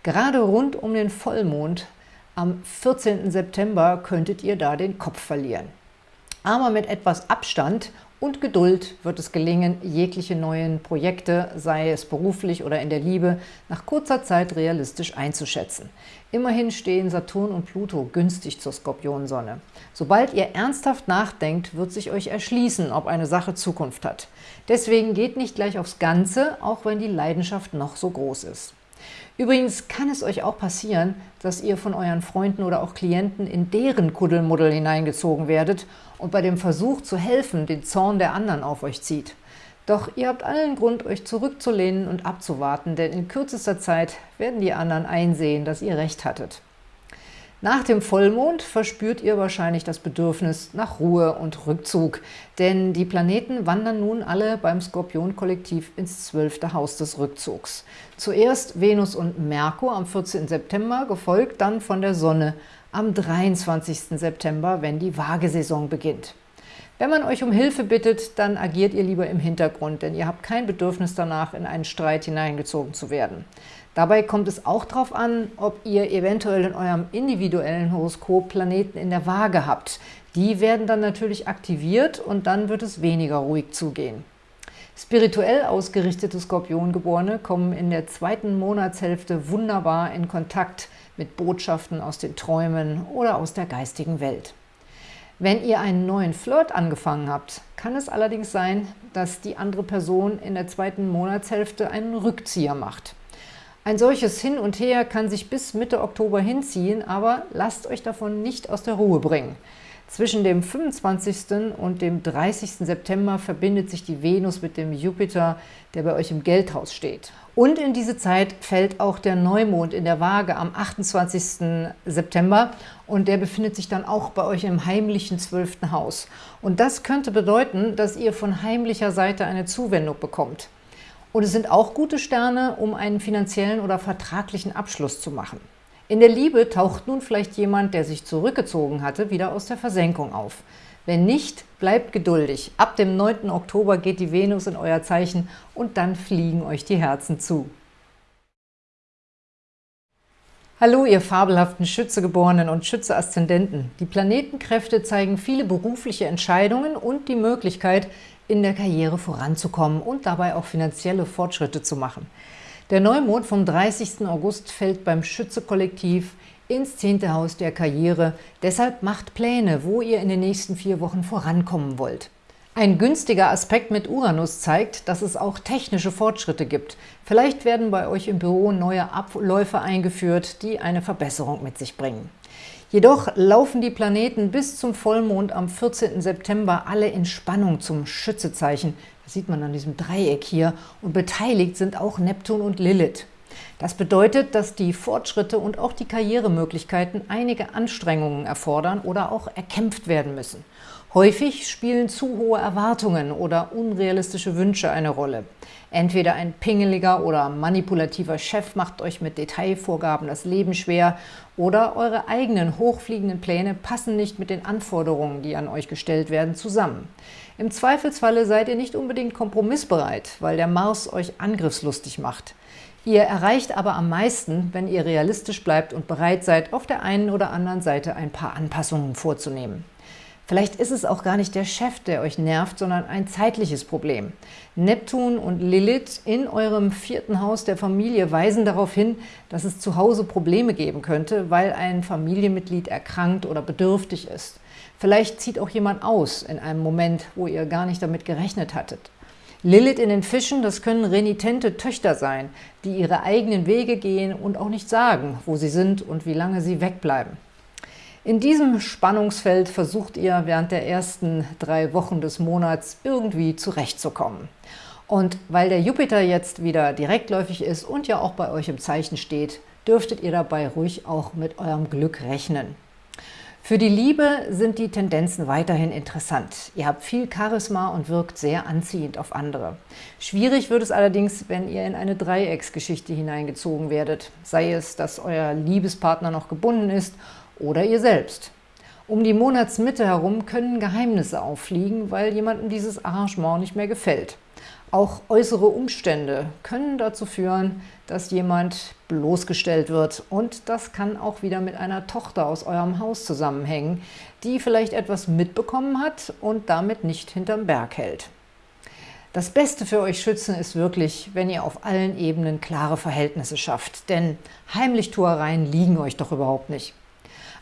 Gerade rund um den Vollmond am 14. September könntet ihr da den Kopf verlieren. Aber mit etwas Abstand und Geduld wird es gelingen, jegliche neuen Projekte, sei es beruflich oder in der Liebe, nach kurzer Zeit realistisch einzuschätzen. Immerhin stehen Saturn und Pluto günstig zur Skorpionsonne. Sobald ihr ernsthaft nachdenkt, wird sich euch erschließen, ob eine Sache Zukunft hat. Deswegen geht nicht gleich aufs Ganze, auch wenn die Leidenschaft noch so groß ist. Übrigens kann es euch auch passieren, dass ihr von euren Freunden oder auch Klienten in deren Kuddelmuddel hineingezogen werdet und bei dem Versuch zu helfen den Zorn der anderen auf euch zieht. Doch ihr habt allen Grund, euch zurückzulehnen und abzuwarten, denn in kürzester Zeit werden die anderen einsehen, dass ihr recht hattet. Nach dem Vollmond verspürt ihr wahrscheinlich das Bedürfnis nach Ruhe und Rückzug, denn die Planeten wandern nun alle beim Skorpion-Kollektiv ins zwölfte Haus des Rückzugs. Zuerst Venus und Merkur am 14. September, gefolgt dann von der Sonne am 23. September, wenn die Waagesaison beginnt. Wenn man euch um Hilfe bittet, dann agiert ihr lieber im Hintergrund, denn ihr habt kein Bedürfnis danach, in einen Streit hineingezogen zu werden. Dabei kommt es auch darauf an, ob ihr eventuell in eurem individuellen Horoskop Planeten in der Waage habt. Die werden dann natürlich aktiviert und dann wird es weniger ruhig zugehen. Spirituell ausgerichtete Skorpiongeborene kommen in der zweiten Monatshälfte wunderbar in Kontakt mit Botschaften aus den Träumen oder aus der geistigen Welt. Wenn ihr einen neuen Flirt angefangen habt, kann es allerdings sein, dass die andere Person in der zweiten Monatshälfte einen Rückzieher macht. Ein solches Hin und Her kann sich bis Mitte Oktober hinziehen, aber lasst euch davon nicht aus der Ruhe bringen. Zwischen dem 25. und dem 30. September verbindet sich die Venus mit dem Jupiter, der bei euch im Geldhaus steht. Und in diese Zeit fällt auch der Neumond in der Waage am 28. September und der befindet sich dann auch bei euch im heimlichen 12. Haus. Und das könnte bedeuten, dass ihr von heimlicher Seite eine Zuwendung bekommt. Und es sind auch gute Sterne, um einen finanziellen oder vertraglichen Abschluss zu machen. In der Liebe taucht nun vielleicht jemand, der sich zurückgezogen hatte, wieder aus der Versenkung auf. Wenn nicht, bleibt geduldig. Ab dem 9. Oktober geht die Venus in euer Zeichen und dann fliegen euch die Herzen zu. Hallo, ihr fabelhaften Schützegeborenen und Schütze-Aszendenten. Die Planetenkräfte zeigen viele berufliche Entscheidungen und die Möglichkeit, in der Karriere voranzukommen und dabei auch finanzielle Fortschritte zu machen. Der Neumond vom 30. August fällt beim Schütze-Kollektiv ins 10. Haus der Karriere. Deshalb macht Pläne, wo ihr in den nächsten vier Wochen vorankommen wollt. Ein günstiger Aspekt mit Uranus zeigt, dass es auch technische Fortschritte gibt. Vielleicht werden bei euch im Büro neue Abläufe eingeführt, die eine Verbesserung mit sich bringen. Jedoch laufen die Planeten bis zum Vollmond am 14. September alle in Spannung zum Schützezeichen. Das sieht man an diesem Dreieck hier. Und beteiligt sind auch Neptun und Lilith. Das bedeutet, dass die Fortschritte und auch die Karrieremöglichkeiten einige Anstrengungen erfordern oder auch erkämpft werden müssen. Häufig spielen zu hohe Erwartungen oder unrealistische Wünsche eine Rolle. Entweder ein pingeliger oder manipulativer Chef macht euch mit Detailvorgaben das Leben schwer oder eure eigenen hochfliegenden Pläne passen nicht mit den Anforderungen, die an euch gestellt werden, zusammen. Im Zweifelsfalle seid ihr nicht unbedingt kompromissbereit, weil der Mars euch angriffslustig macht. Ihr erreicht aber am meisten, wenn ihr realistisch bleibt und bereit seid, auf der einen oder anderen Seite ein paar Anpassungen vorzunehmen. Vielleicht ist es auch gar nicht der Chef, der euch nervt, sondern ein zeitliches Problem. Neptun und Lilith in eurem vierten Haus der Familie weisen darauf hin, dass es zu Hause Probleme geben könnte, weil ein Familienmitglied erkrankt oder bedürftig ist. Vielleicht zieht auch jemand aus in einem Moment, wo ihr gar nicht damit gerechnet hattet. Lilith in den Fischen, das können renitente Töchter sein, die ihre eigenen Wege gehen und auch nicht sagen, wo sie sind und wie lange sie wegbleiben. In diesem Spannungsfeld versucht ihr während der ersten drei Wochen des Monats irgendwie zurechtzukommen. Und weil der Jupiter jetzt wieder direktläufig ist und ja auch bei euch im Zeichen steht, dürftet ihr dabei ruhig auch mit eurem Glück rechnen. Für die Liebe sind die Tendenzen weiterhin interessant. Ihr habt viel Charisma und wirkt sehr anziehend auf andere. Schwierig wird es allerdings, wenn ihr in eine Dreiecksgeschichte hineingezogen werdet, sei es, dass euer Liebespartner noch gebunden ist oder ihr selbst. Um die Monatsmitte herum können Geheimnisse auffliegen, weil jemandem dieses Arrangement nicht mehr gefällt. Auch äußere Umstände können dazu führen, dass jemand bloßgestellt wird. Und das kann auch wieder mit einer Tochter aus eurem Haus zusammenhängen, die vielleicht etwas mitbekommen hat und damit nicht hinterm Berg hält. Das Beste für euch Schützen ist wirklich, wenn ihr auf allen Ebenen klare Verhältnisse schafft, denn Heimlichtuereien liegen euch doch überhaupt nicht.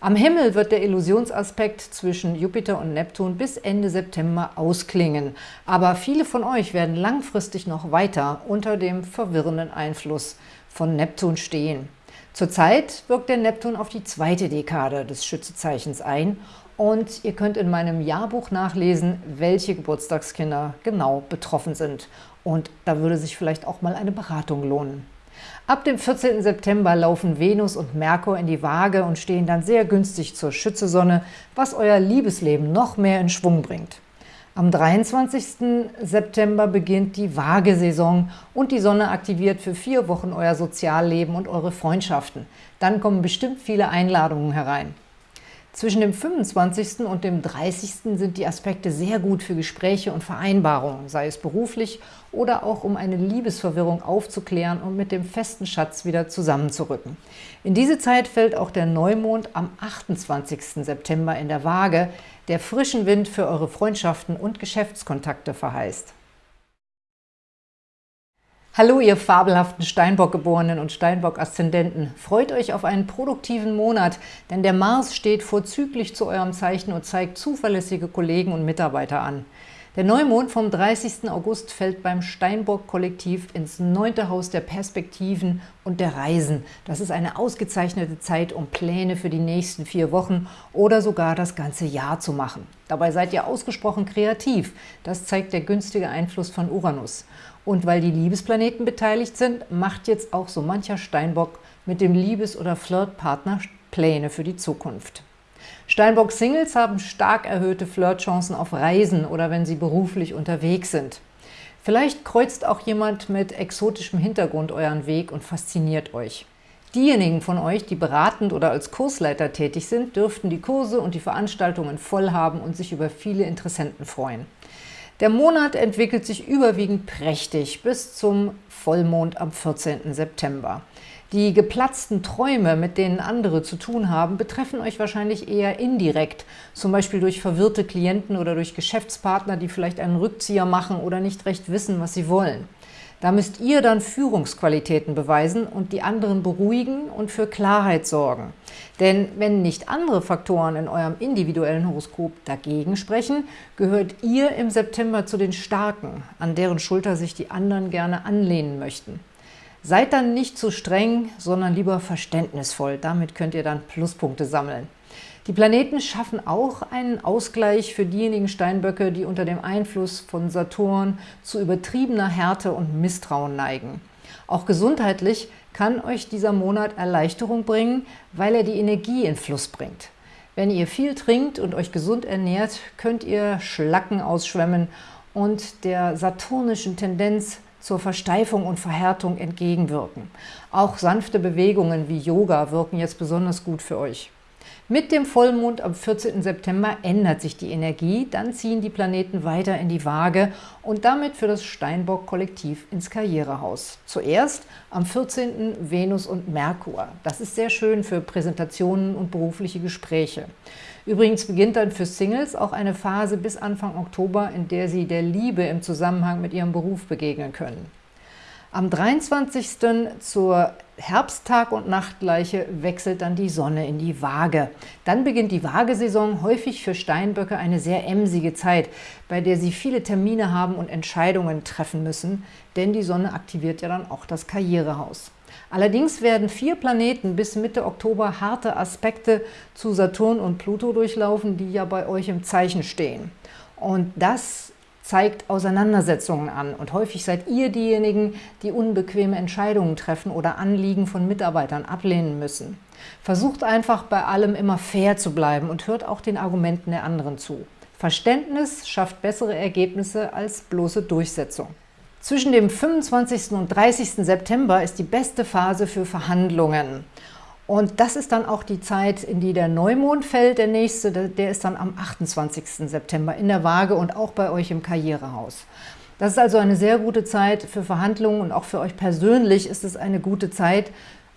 Am Himmel wird der Illusionsaspekt zwischen Jupiter und Neptun bis Ende September ausklingen, aber viele von euch werden langfristig noch weiter unter dem verwirrenden Einfluss von Neptun stehen. Zurzeit wirkt der Neptun auf die zweite Dekade des Schützezeichens ein und ihr könnt in meinem Jahrbuch nachlesen, welche Geburtstagskinder genau betroffen sind. Und da würde sich vielleicht auch mal eine Beratung lohnen. Ab dem 14. September laufen Venus und Merkur in die Waage und stehen dann sehr günstig zur Schützesonne, was euer Liebesleben noch mehr in Schwung bringt. Am 23. September beginnt die Waagesaison und die Sonne aktiviert für vier Wochen euer Sozialleben und eure Freundschaften. Dann kommen bestimmt viele Einladungen herein. Zwischen dem 25. und dem 30. sind die Aspekte sehr gut für Gespräche und Vereinbarungen, sei es beruflich oder auch um eine Liebesverwirrung aufzuklären und mit dem festen Schatz wieder zusammenzurücken. In diese Zeit fällt auch der Neumond am 28. September in der Waage, der frischen Wind für eure Freundschaften und Geschäftskontakte verheißt. Hallo, ihr fabelhaften Steinbock-Geborenen und Steinbock-Aszendenten. Freut euch auf einen produktiven Monat, denn der Mars steht vorzüglich zu eurem Zeichen und zeigt zuverlässige Kollegen und Mitarbeiter an. Der Neumond vom 30. August fällt beim Steinbock-Kollektiv ins neunte Haus der Perspektiven und der Reisen. Das ist eine ausgezeichnete Zeit, um Pläne für die nächsten vier Wochen oder sogar das ganze Jahr zu machen. Dabei seid ihr ausgesprochen kreativ. Das zeigt der günstige Einfluss von Uranus. Und weil die Liebesplaneten beteiligt sind, macht jetzt auch so mancher Steinbock mit dem Liebes- oder Flirtpartner Pläne für die Zukunft. Steinbock-Singles haben stark erhöhte Flirtchancen auf Reisen oder wenn sie beruflich unterwegs sind. Vielleicht kreuzt auch jemand mit exotischem Hintergrund euren Weg und fasziniert euch. Diejenigen von euch, die beratend oder als Kursleiter tätig sind, dürften die Kurse und die Veranstaltungen voll haben und sich über viele Interessenten freuen. Der Monat entwickelt sich überwiegend prächtig bis zum Vollmond am 14. September. Die geplatzten Träume, mit denen andere zu tun haben, betreffen euch wahrscheinlich eher indirekt, zum Beispiel durch verwirrte Klienten oder durch Geschäftspartner, die vielleicht einen Rückzieher machen oder nicht recht wissen, was sie wollen. Da müsst ihr dann Führungsqualitäten beweisen und die anderen beruhigen und für Klarheit sorgen. Denn wenn nicht andere Faktoren in eurem individuellen Horoskop dagegen sprechen, gehört ihr im September zu den Starken, an deren Schulter sich die anderen gerne anlehnen möchten. Seid dann nicht zu streng, sondern lieber verständnisvoll. Damit könnt ihr dann Pluspunkte sammeln. Die Planeten schaffen auch einen Ausgleich für diejenigen Steinböcke, die unter dem Einfluss von Saturn zu übertriebener Härte und Misstrauen neigen. Auch gesundheitlich kann euch dieser Monat Erleichterung bringen, weil er die Energie in Fluss bringt. Wenn ihr viel trinkt und euch gesund ernährt, könnt ihr Schlacken ausschwemmen und der saturnischen Tendenz zur Versteifung und Verhärtung entgegenwirken. Auch sanfte Bewegungen wie Yoga wirken jetzt besonders gut für euch. Mit dem Vollmond am 14. September ändert sich die Energie, dann ziehen die Planeten weiter in die Waage und damit für das Steinbock-Kollektiv ins Karrierehaus. Zuerst am 14. Venus und Merkur. Das ist sehr schön für Präsentationen und berufliche Gespräche. Übrigens beginnt dann für Singles auch eine Phase bis Anfang Oktober, in der sie der Liebe im Zusammenhang mit ihrem Beruf begegnen können. Am 23. zur Herbsttag- und Nachtgleiche wechselt dann die Sonne in die Waage. Dann beginnt die Waagesaison, häufig für Steinböcke eine sehr emsige Zeit, bei der sie viele Termine haben und Entscheidungen treffen müssen, denn die Sonne aktiviert ja dann auch das Karrierehaus. Allerdings werden vier Planeten bis Mitte Oktober harte Aspekte zu Saturn und Pluto durchlaufen, die ja bei euch im Zeichen stehen. Und das zeigt Auseinandersetzungen an und häufig seid ihr diejenigen, die unbequeme Entscheidungen treffen oder Anliegen von Mitarbeitern ablehnen müssen. Versucht einfach bei allem immer fair zu bleiben und hört auch den Argumenten der anderen zu. Verständnis schafft bessere Ergebnisse als bloße Durchsetzung. Zwischen dem 25. und 30. September ist die beste Phase für Verhandlungen. Und das ist dann auch die Zeit, in die der Neumond fällt, der nächste, der ist dann am 28. September in der Waage und auch bei euch im Karrierehaus. Das ist also eine sehr gute Zeit für Verhandlungen und auch für euch persönlich ist es eine gute Zeit,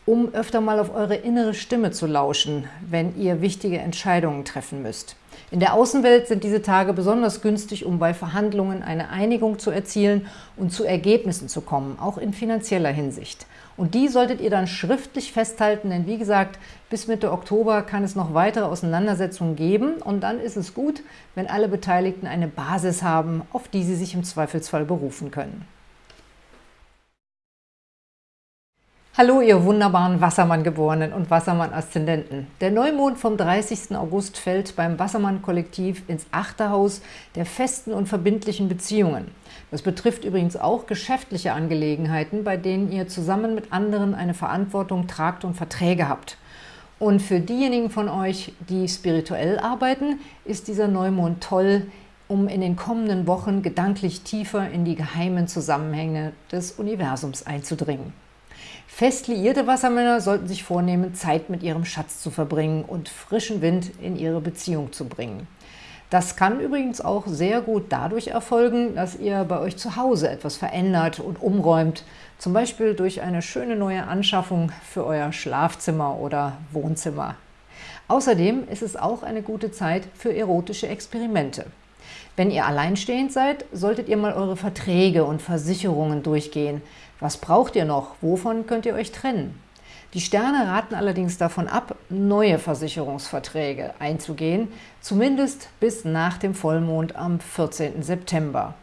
um öfter mal auf eure innere Stimme zu lauschen, wenn ihr wichtige Entscheidungen treffen müsst. In der Außenwelt sind diese Tage besonders günstig, um bei Verhandlungen eine Einigung zu erzielen und zu Ergebnissen zu kommen, auch in finanzieller Hinsicht. Und die solltet ihr dann schriftlich festhalten, denn wie gesagt, bis Mitte Oktober kann es noch weitere Auseinandersetzungen geben und dann ist es gut, wenn alle Beteiligten eine Basis haben, auf die sie sich im Zweifelsfall berufen können. Hallo, ihr wunderbaren Wassermann-Geborenen und Wassermann-Aszendenten. Der Neumond vom 30. August fällt beim Wassermann-Kollektiv ins achte Haus der festen und verbindlichen Beziehungen. Das betrifft übrigens auch geschäftliche Angelegenheiten, bei denen ihr zusammen mit anderen eine Verantwortung tragt und Verträge habt. Und für diejenigen von euch, die spirituell arbeiten, ist dieser Neumond toll, um in den kommenden Wochen gedanklich tiefer in die geheimen Zusammenhänge des Universums einzudringen. Fest liierte Wassermänner sollten sich vornehmen, Zeit mit ihrem Schatz zu verbringen und frischen Wind in ihre Beziehung zu bringen. Das kann übrigens auch sehr gut dadurch erfolgen, dass ihr bei euch zu Hause etwas verändert und umräumt, zum Beispiel durch eine schöne neue Anschaffung für euer Schlafzimmer oder Wohnzimmer. Außerdem ist es auch eine gute Zeit für erotische Experimente. Wenn ihr alleinstehend seid, solltet ihr mal eure Verträge und Versicherungen durchgehen, was braucht ihr noch? Wovon könnt ihr euch trennen? Die Sterne raten allerdings davon ab, neue Versicherungsverträge einzugehen, zumindest bis nach dem Vollmond am 14. September.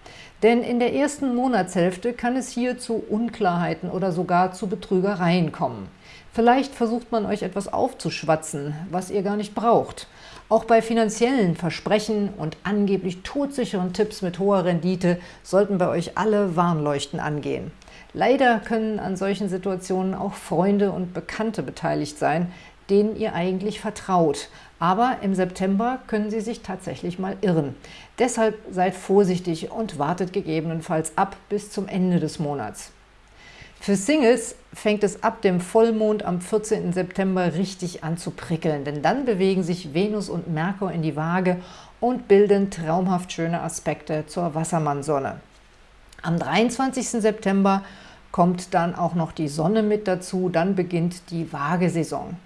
Denn in der ersten Monatshälfte kann es hier zu Unklarheiten oder sogar zu Betrügereien kommen. Vielleicht versucht man euch etwas aufzuschwatzen, was ihr gar nicht braucht. Auch bei finanziellen Versprechen und angeblich todsicheren Tipps mit hoher Rendite sollten bei euch alle Warnleuchten angehen. Leider können an solchen Situationen auch Freunde und Bekannte beteiligt sein, denen ihr eigentlich vertraut. Aber im September können sie sich tatsächlich mal irren. Deshalb seid vorsichtig und wartet gegebenenfalls ab bis zum Ende des Monats. Für Singles fängt es ab dem Vollmond am 14. September richtig an zu prickeln, denn dann bewegen sich Venus und Merkur in die Waage und bilden traumhaft schöne Aspekte zur Wassermannsonne. Am 23. September kommt dann auch noch die Sonne mit dazu, dann beginnt die Waagesaison.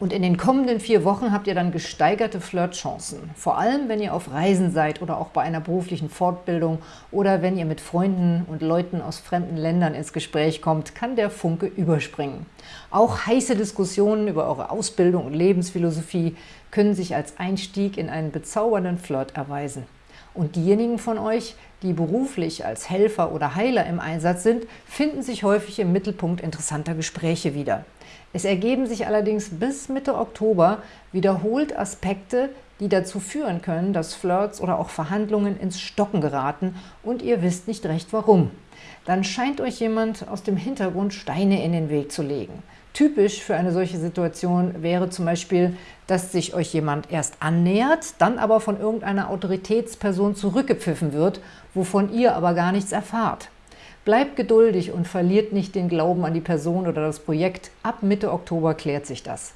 Und in den kommenden vier Wochen habt ihr dann gesteigerte Flirtchancen. Vor allem, wenn ihr auf Reisen seid oder auch bei einer beruflichen Fortbildung oder wenn ihr mit Freunden und Leuten aus fremden Ländern ins Gespräch kommt, kann der Funke überspringen. Auch heiße Diskussionen über eure Ausbildung und Lebensphilosophie können sich als Einstieg in einen bezaubernden Flirt erweisen. Und diejenigen von euch, die beruflich als Helfer oder Heiler im Einsatz sind, finden sich häufig im Mittelpunkt interessanter Gespräche wieder. Es ergeben sich allerdings bis Mitte Oktober wiederholt Aspekte, die dazu führen können, dass Flirts oder auch Verhandlungen ins Stocken geraten und ihr wisst nicht recht warum. Dann scheint euch jemand aus dem Hintergrund Steine in den Weg zu legen. Typisch für eine solche Situation wäre zum Beispiel, dass sich euch jemand erst annähert, dann aber von irgendeiner Autoritätsperson zurückgepfiffen wird, wovon ihr aber gar nichts erfahrt. Bleibt geduldig und verliert nicht den Glauben an die Person oder das Projekt. Ab Mitte Oktober klärt sich das.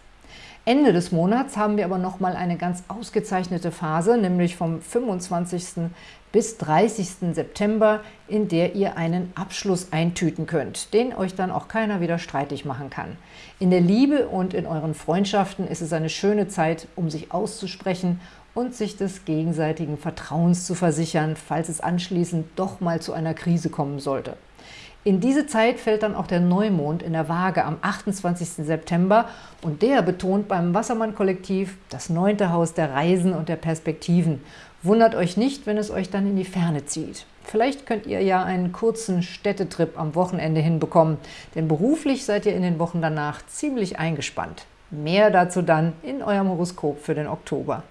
Ende des Monats haben wir aber nochmal eine ganz ausgezeichnete Phase, nämlich vom 25 bis 30. September, in der ihr einen Abschluss eintüten könnt, den euch dann auch keiner wieder streitig machen kann. In der Liebe und in euren Freundschaften ist es eine schöne Zeit, um sich auszusprechen und sich des gegenseitigen Vertrauens zu versichern, falls es anschließend doch mal zu einer Krise kommen sollte. In diese Zeit fällt dann auch der Neumond in der Waage am 28. September und der betont beim Wassermann-Kollektiv das neunte Haus der Reisen und der Perspektiven Wundert euch nicht, wenn es euch dann in die Ferne zieht. Vielleicht könnt ihr ja einen kurzen Städtetrip am Wochenende hinbekommen, denn beruflich seid ihr in den Wochen danach ziemlich eingespannt. Mehr dazu dann in eurem Horoskop für den Oktober.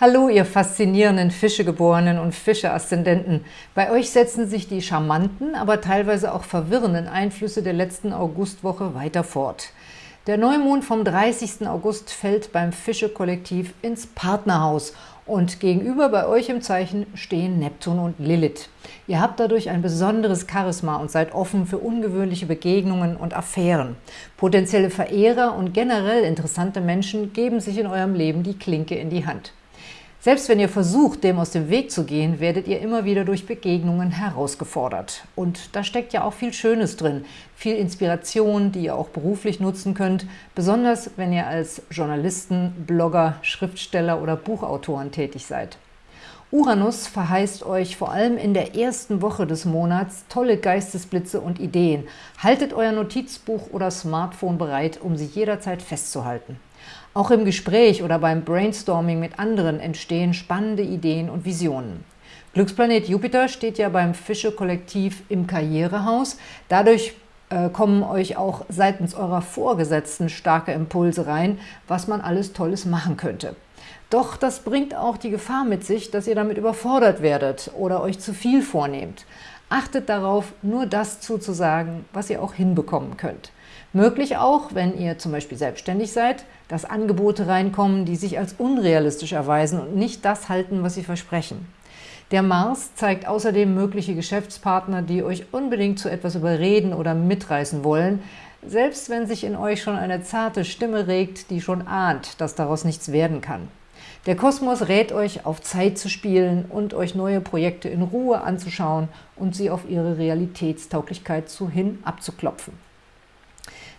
Hallo, ihr faszinierenden Fischegeborenen und Fische-Aszendenten. Bei euch setzen sich die charmanten, aber teilweise auch verwirrenden Einflüsse der letzten Augustwoche weiter fort. Der Neumond vom 30. August fällt beim Fische-Kollektiv ins Partnerhaus und gegenüber bei euch im Zeichen stehen Neptun und Lilith. Ihr habt dadurch ein besonderes Charisma und seid offen für ungewöhnliche Begegnungen und Affären. Potenzielle Verehrer und generell interessante Menschen geben sich in eurem Leben die Klinke in die Hand. Selbst wenn ihr versucht, dem aus dem Weg zu gehen, werdet ihr immer wieder durch Begegnungen herausgefordert. Und da steckt ja auch viel Schönes drin, viel Inspiration, die ihr auch beruflich nutzen könnt, besonders wenn ihr als Journalisten, Blogger, Schriftsteller oder Buchautoren tätig seid. Uranus verheißt euch vor allem in der ersten Woche des Monats tolle Geistesblitze und Ideen. Haltet euer Notizbuch oder Smartphone bereit, um sie jederzeit festzuhalten. Auch im Gespräch oder beim Brainstorming mit anderen entstehen spannende Ideen und Visionen. Glücksplanet Jupiter steht ja beim Fische-Kollektiv im Karrierehaus. Dadurch äh, kommen euch auch seitens eurer Vorgesetzten starke Impulse rein, was man alles Tolles machen könnte. Doch das bringt auch die Gefahr mit sich, dass ihr damit überfordert werdet oder euch zu viel vornehmt. Achtet darauf, nur das zuzusagen, was ihr auch hinbekommen könnt. Möglich auch, wenn ihr zum Beispiel selbstständig seid, dass Angebote reinkommen, die sich als unrealistisch erweisen und nicht das halten, was sie versprechen. Der Mars zeigt außerdem mögliche Geschäftspartner, die euch unbedingt zu etwas überreden oder mitreißen wollen, selbst wenn sich in euch schon eine zarte Stimme regt, die schon ahnt, dass daraus nichts werden kann. Der Kosmos rät euch, auf Zeit zu spielen und euch neue Projekte in Ruhe anzuschauen und sie auf ihre Realitätstauglichkeit zu hin abzuklopfen.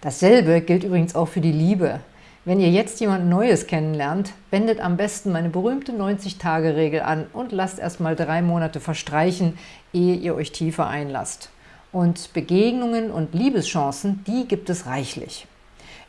Dasselbe gilt übrigens auch für die Liebe. Wenn ihr jetzt jemand Neues kennenlernt, wendet am besten meine berühmte 90-Tage-Regel an und lasst erstmal drei Monate verstreichen, ehe ihr euch tiefer einlasst. Und Begegnungen und Liebeschancen, die gibt es reichlich.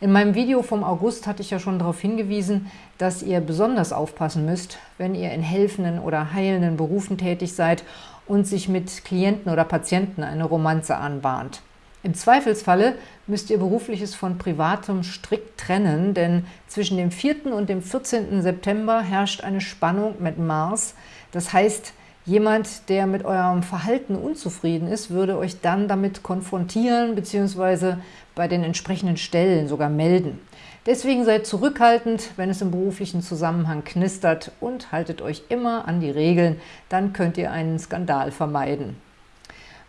In meinem Video vom August hatte ich ja schon darauf hingewiesen, dass ihr besonders aufpassen müsst, wenn ihr in helfenden oder heilenden Berufen tätig seid und sich mit Klienten oder Patienten eine Romanze anbahnt. Im Zweifelsfalle müsst ihr Berufliches von Privatem strikt trennen, denn zwischen dem 4. und dem 14. September herrscht eine Spannung mit Mars. Das heißt, jemand, der mit eurem Verhalten unzufrieden ist, würde euch dann damit konfrontieren bzw. bei den entsprechenden Stellen sogar melden. Deswegen seid zurückhaltend, wenn es im beruflichen Zusammenhang knistert und haltet euch immer an die Regeln, dann könnt ihr einen Skandal vermeiden.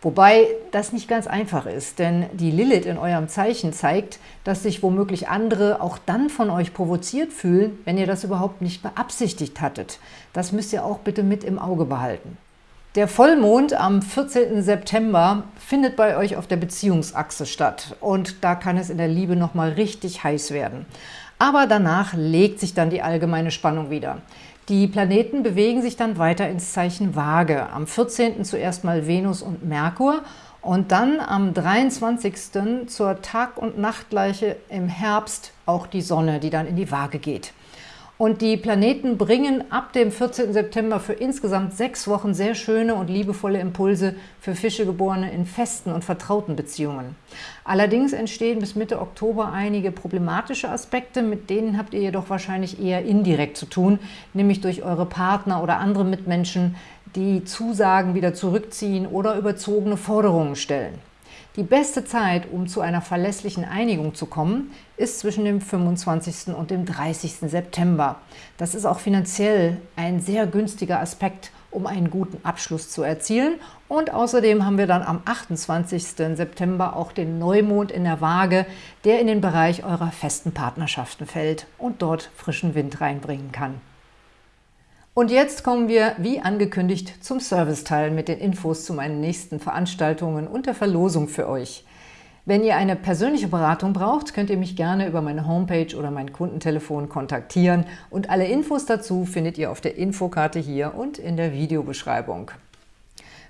Wobei das nicht ganz einfach ist, denn die Lilith in eurem Zeichen zeigt, dass sich womöglich andere auch dann von euch provoziert fühlen, wenn ihr das überhaupt nicht beabsichtigt hattet. Das müsst ihr auch bitte mit im Auge behalten. Der Vollmond am 14. September findet bei euch auf der Beziehungsachse statt und da kann es in der Liebe nochmal richtig heiß werden. Aber danach legt sich dann die allgemeine Spannung wieder. Die Planeten bewegen sich dann weiter ins Zeichen Waage. Am 14. zuerst mal Venus und Merkur und dann am 23. zur Tag- und Nachtgleiche im Herbst auch die Sonne, die dann in die Waage geht. Und die Planeten bringen ab dem 14. September für insgesamt sechs Wochen sehr schöne und liebevolle Impulse für Fischegeborene in festen und vertrauten Beziehungen. Allerdings entstehen bis Mitte Oktober einige problematische Aspekte, mit denen habt ihr jedoch wahrscheinlich eher indirekt zu tun, nämlich durch eure Partner oder andere Mitmenschen, die Zusagen wieder zurückziehen oder überzogene Forderungen stellen. Die beste Zeit, um zu einer verlässlichen Einigung zu kommen, ist zwischen dem 25. und dem 30. September. Das ist auch finanziell ein sehr günstiger Aspekt, um einen guten Abschluss zu erzielen. Und außerdem haben wir dann am 28. September auch den Neumond in der Waage, der in den Bereich eurer festen Partnerschaften fällt und dort frischen Wind reinbringen kann. Und jetzt kommen wir, wie angekündigt, zum Serviceteil mit den Infos zu meinen nächsten Veranstaltungen und der Verlosung für euch. Wenn ihr eine persönliche Beratung braucht, könnt ihr mich gerne über meine Homepage oder mein Kundentelefon kontaktieren und alle Infos dazu findet ihr auf der Infokarte hier und in der Videobeschreibung.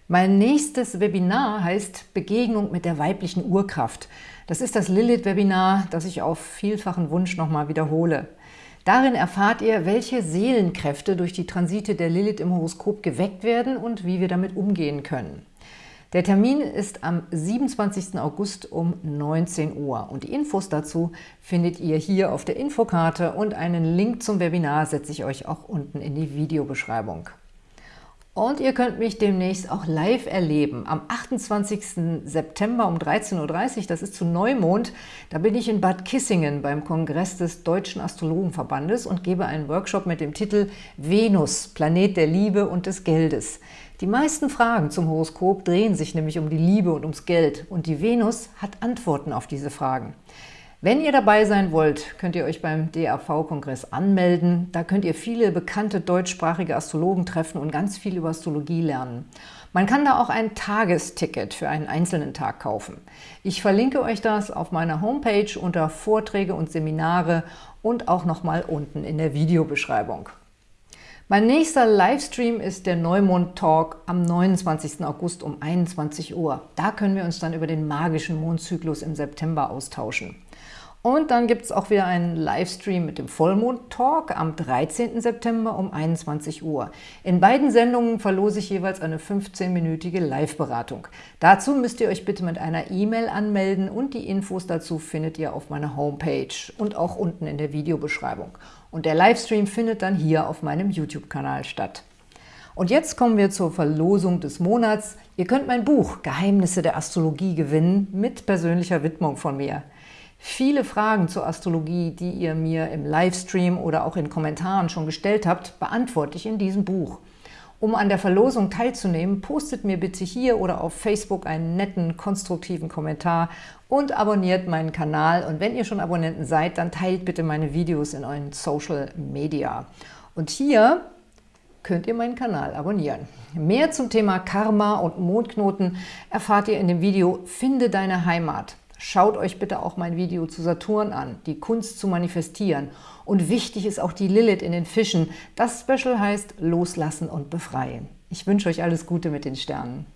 Mein nächstes Webinar heißt Begegnung mit der weiblichen Urkraft. Das ist das Lilith-Webinar, das ich auf vielfachen Wunsch nochmal wiederhole. Darin erfahrt ihr, welche Seelenkräfte durch die Transite der Lilith im Horoskop geweckt werden und wie wir damit umgehen können. Der Termin ist am 27. August um 19 Uhr und die Infos dazu findet ihr hier auf der Infokarte und einen Link zum Webinar setze ich euch auch unten in die Videobeschreibung. Und ihr könnt mich demnächst auch live erleben. Am 28. September um 13.30 Uhr, das ist zu Neumond, da bin ich in Bad Kissingen beim Kongress des Deutschen Astrologenverbandes und gebe einen Workshop mit dem Titel Venus, Planet der Liebe und des Geldes. Die meisten Fragen zum Horoskop drehen sich nämlich um die Liebe und ums Geld und die Venus hat Antworten auf diese Fragen. Wenn ihr dabei sein wollt, könnt ihr euch beim DAV-Kongress anmelden. Da könnt ihr viele bekannte deutschsprachige Astrologen treffen und ganz viel über Astrologie lernen. Man kann da auch ein Tagesticket für einen einzelnen Tag kaufen. Ich verlinke euch das auf meiner Homepage unter Vorträge und Seminare und auch nochmal unten in der Videobeschreibung. Mein nächster Livestream ist der Neumond-Talk am 29. August um 21 Uhr. Da können wir uns dann über den magischen Mondzyklus im September austauschen. Und dann gibt es auch wieder einen Livestream mit dem Vollmond-Talk am 13. September um 21 Uhr. In beiden Sendungen verlose ich jeweils eine 15-minütige Live-Beratung. Dazu müsst ihr euch bitte mit einer E-Mail anmelden und die Infos dazu findet ihr auf meiner Homepage und auch unten in der Videobeschreibung. Und der Livestream findet dann hier auf meinem YouTube-Kanal statt. Und jetzt kommen wir zur Verlosung des Monats. Ihr könnt mein Buch Geheimnisse der Astrologie gewinnen mit persönlicher Widmung von mir. Viele Fragen zur Astrologie, die ihr mir im Livestream oder auch in Kommentaren schon gestellt habt, beantworte ich in diesem Buch. Um an der Verlosung teilzunehmen, postet mir bitte hier oder auf Facebook einen netten, konstruktiven Kommentar und abonniert meinen Kanal. Und wenn ihr schon Abonnenten seid, dann teilt bitte meine Videos in euren Social Media. Und hier könnt ihr meinen Kanal abonnieren. Mehr zum Thema Karma und Mondknoten erfahrt ihr in dem Video Finde deine Heimat. Schaut euch bitte auch mein Video zu Saturn an, die Kunst zu manifestieren. Und wichtig ist auch die Lilith in den Fischen. Das Special heißt Loslassen und Befreien. Ich wünsche euch alles Gute mit den Sternen.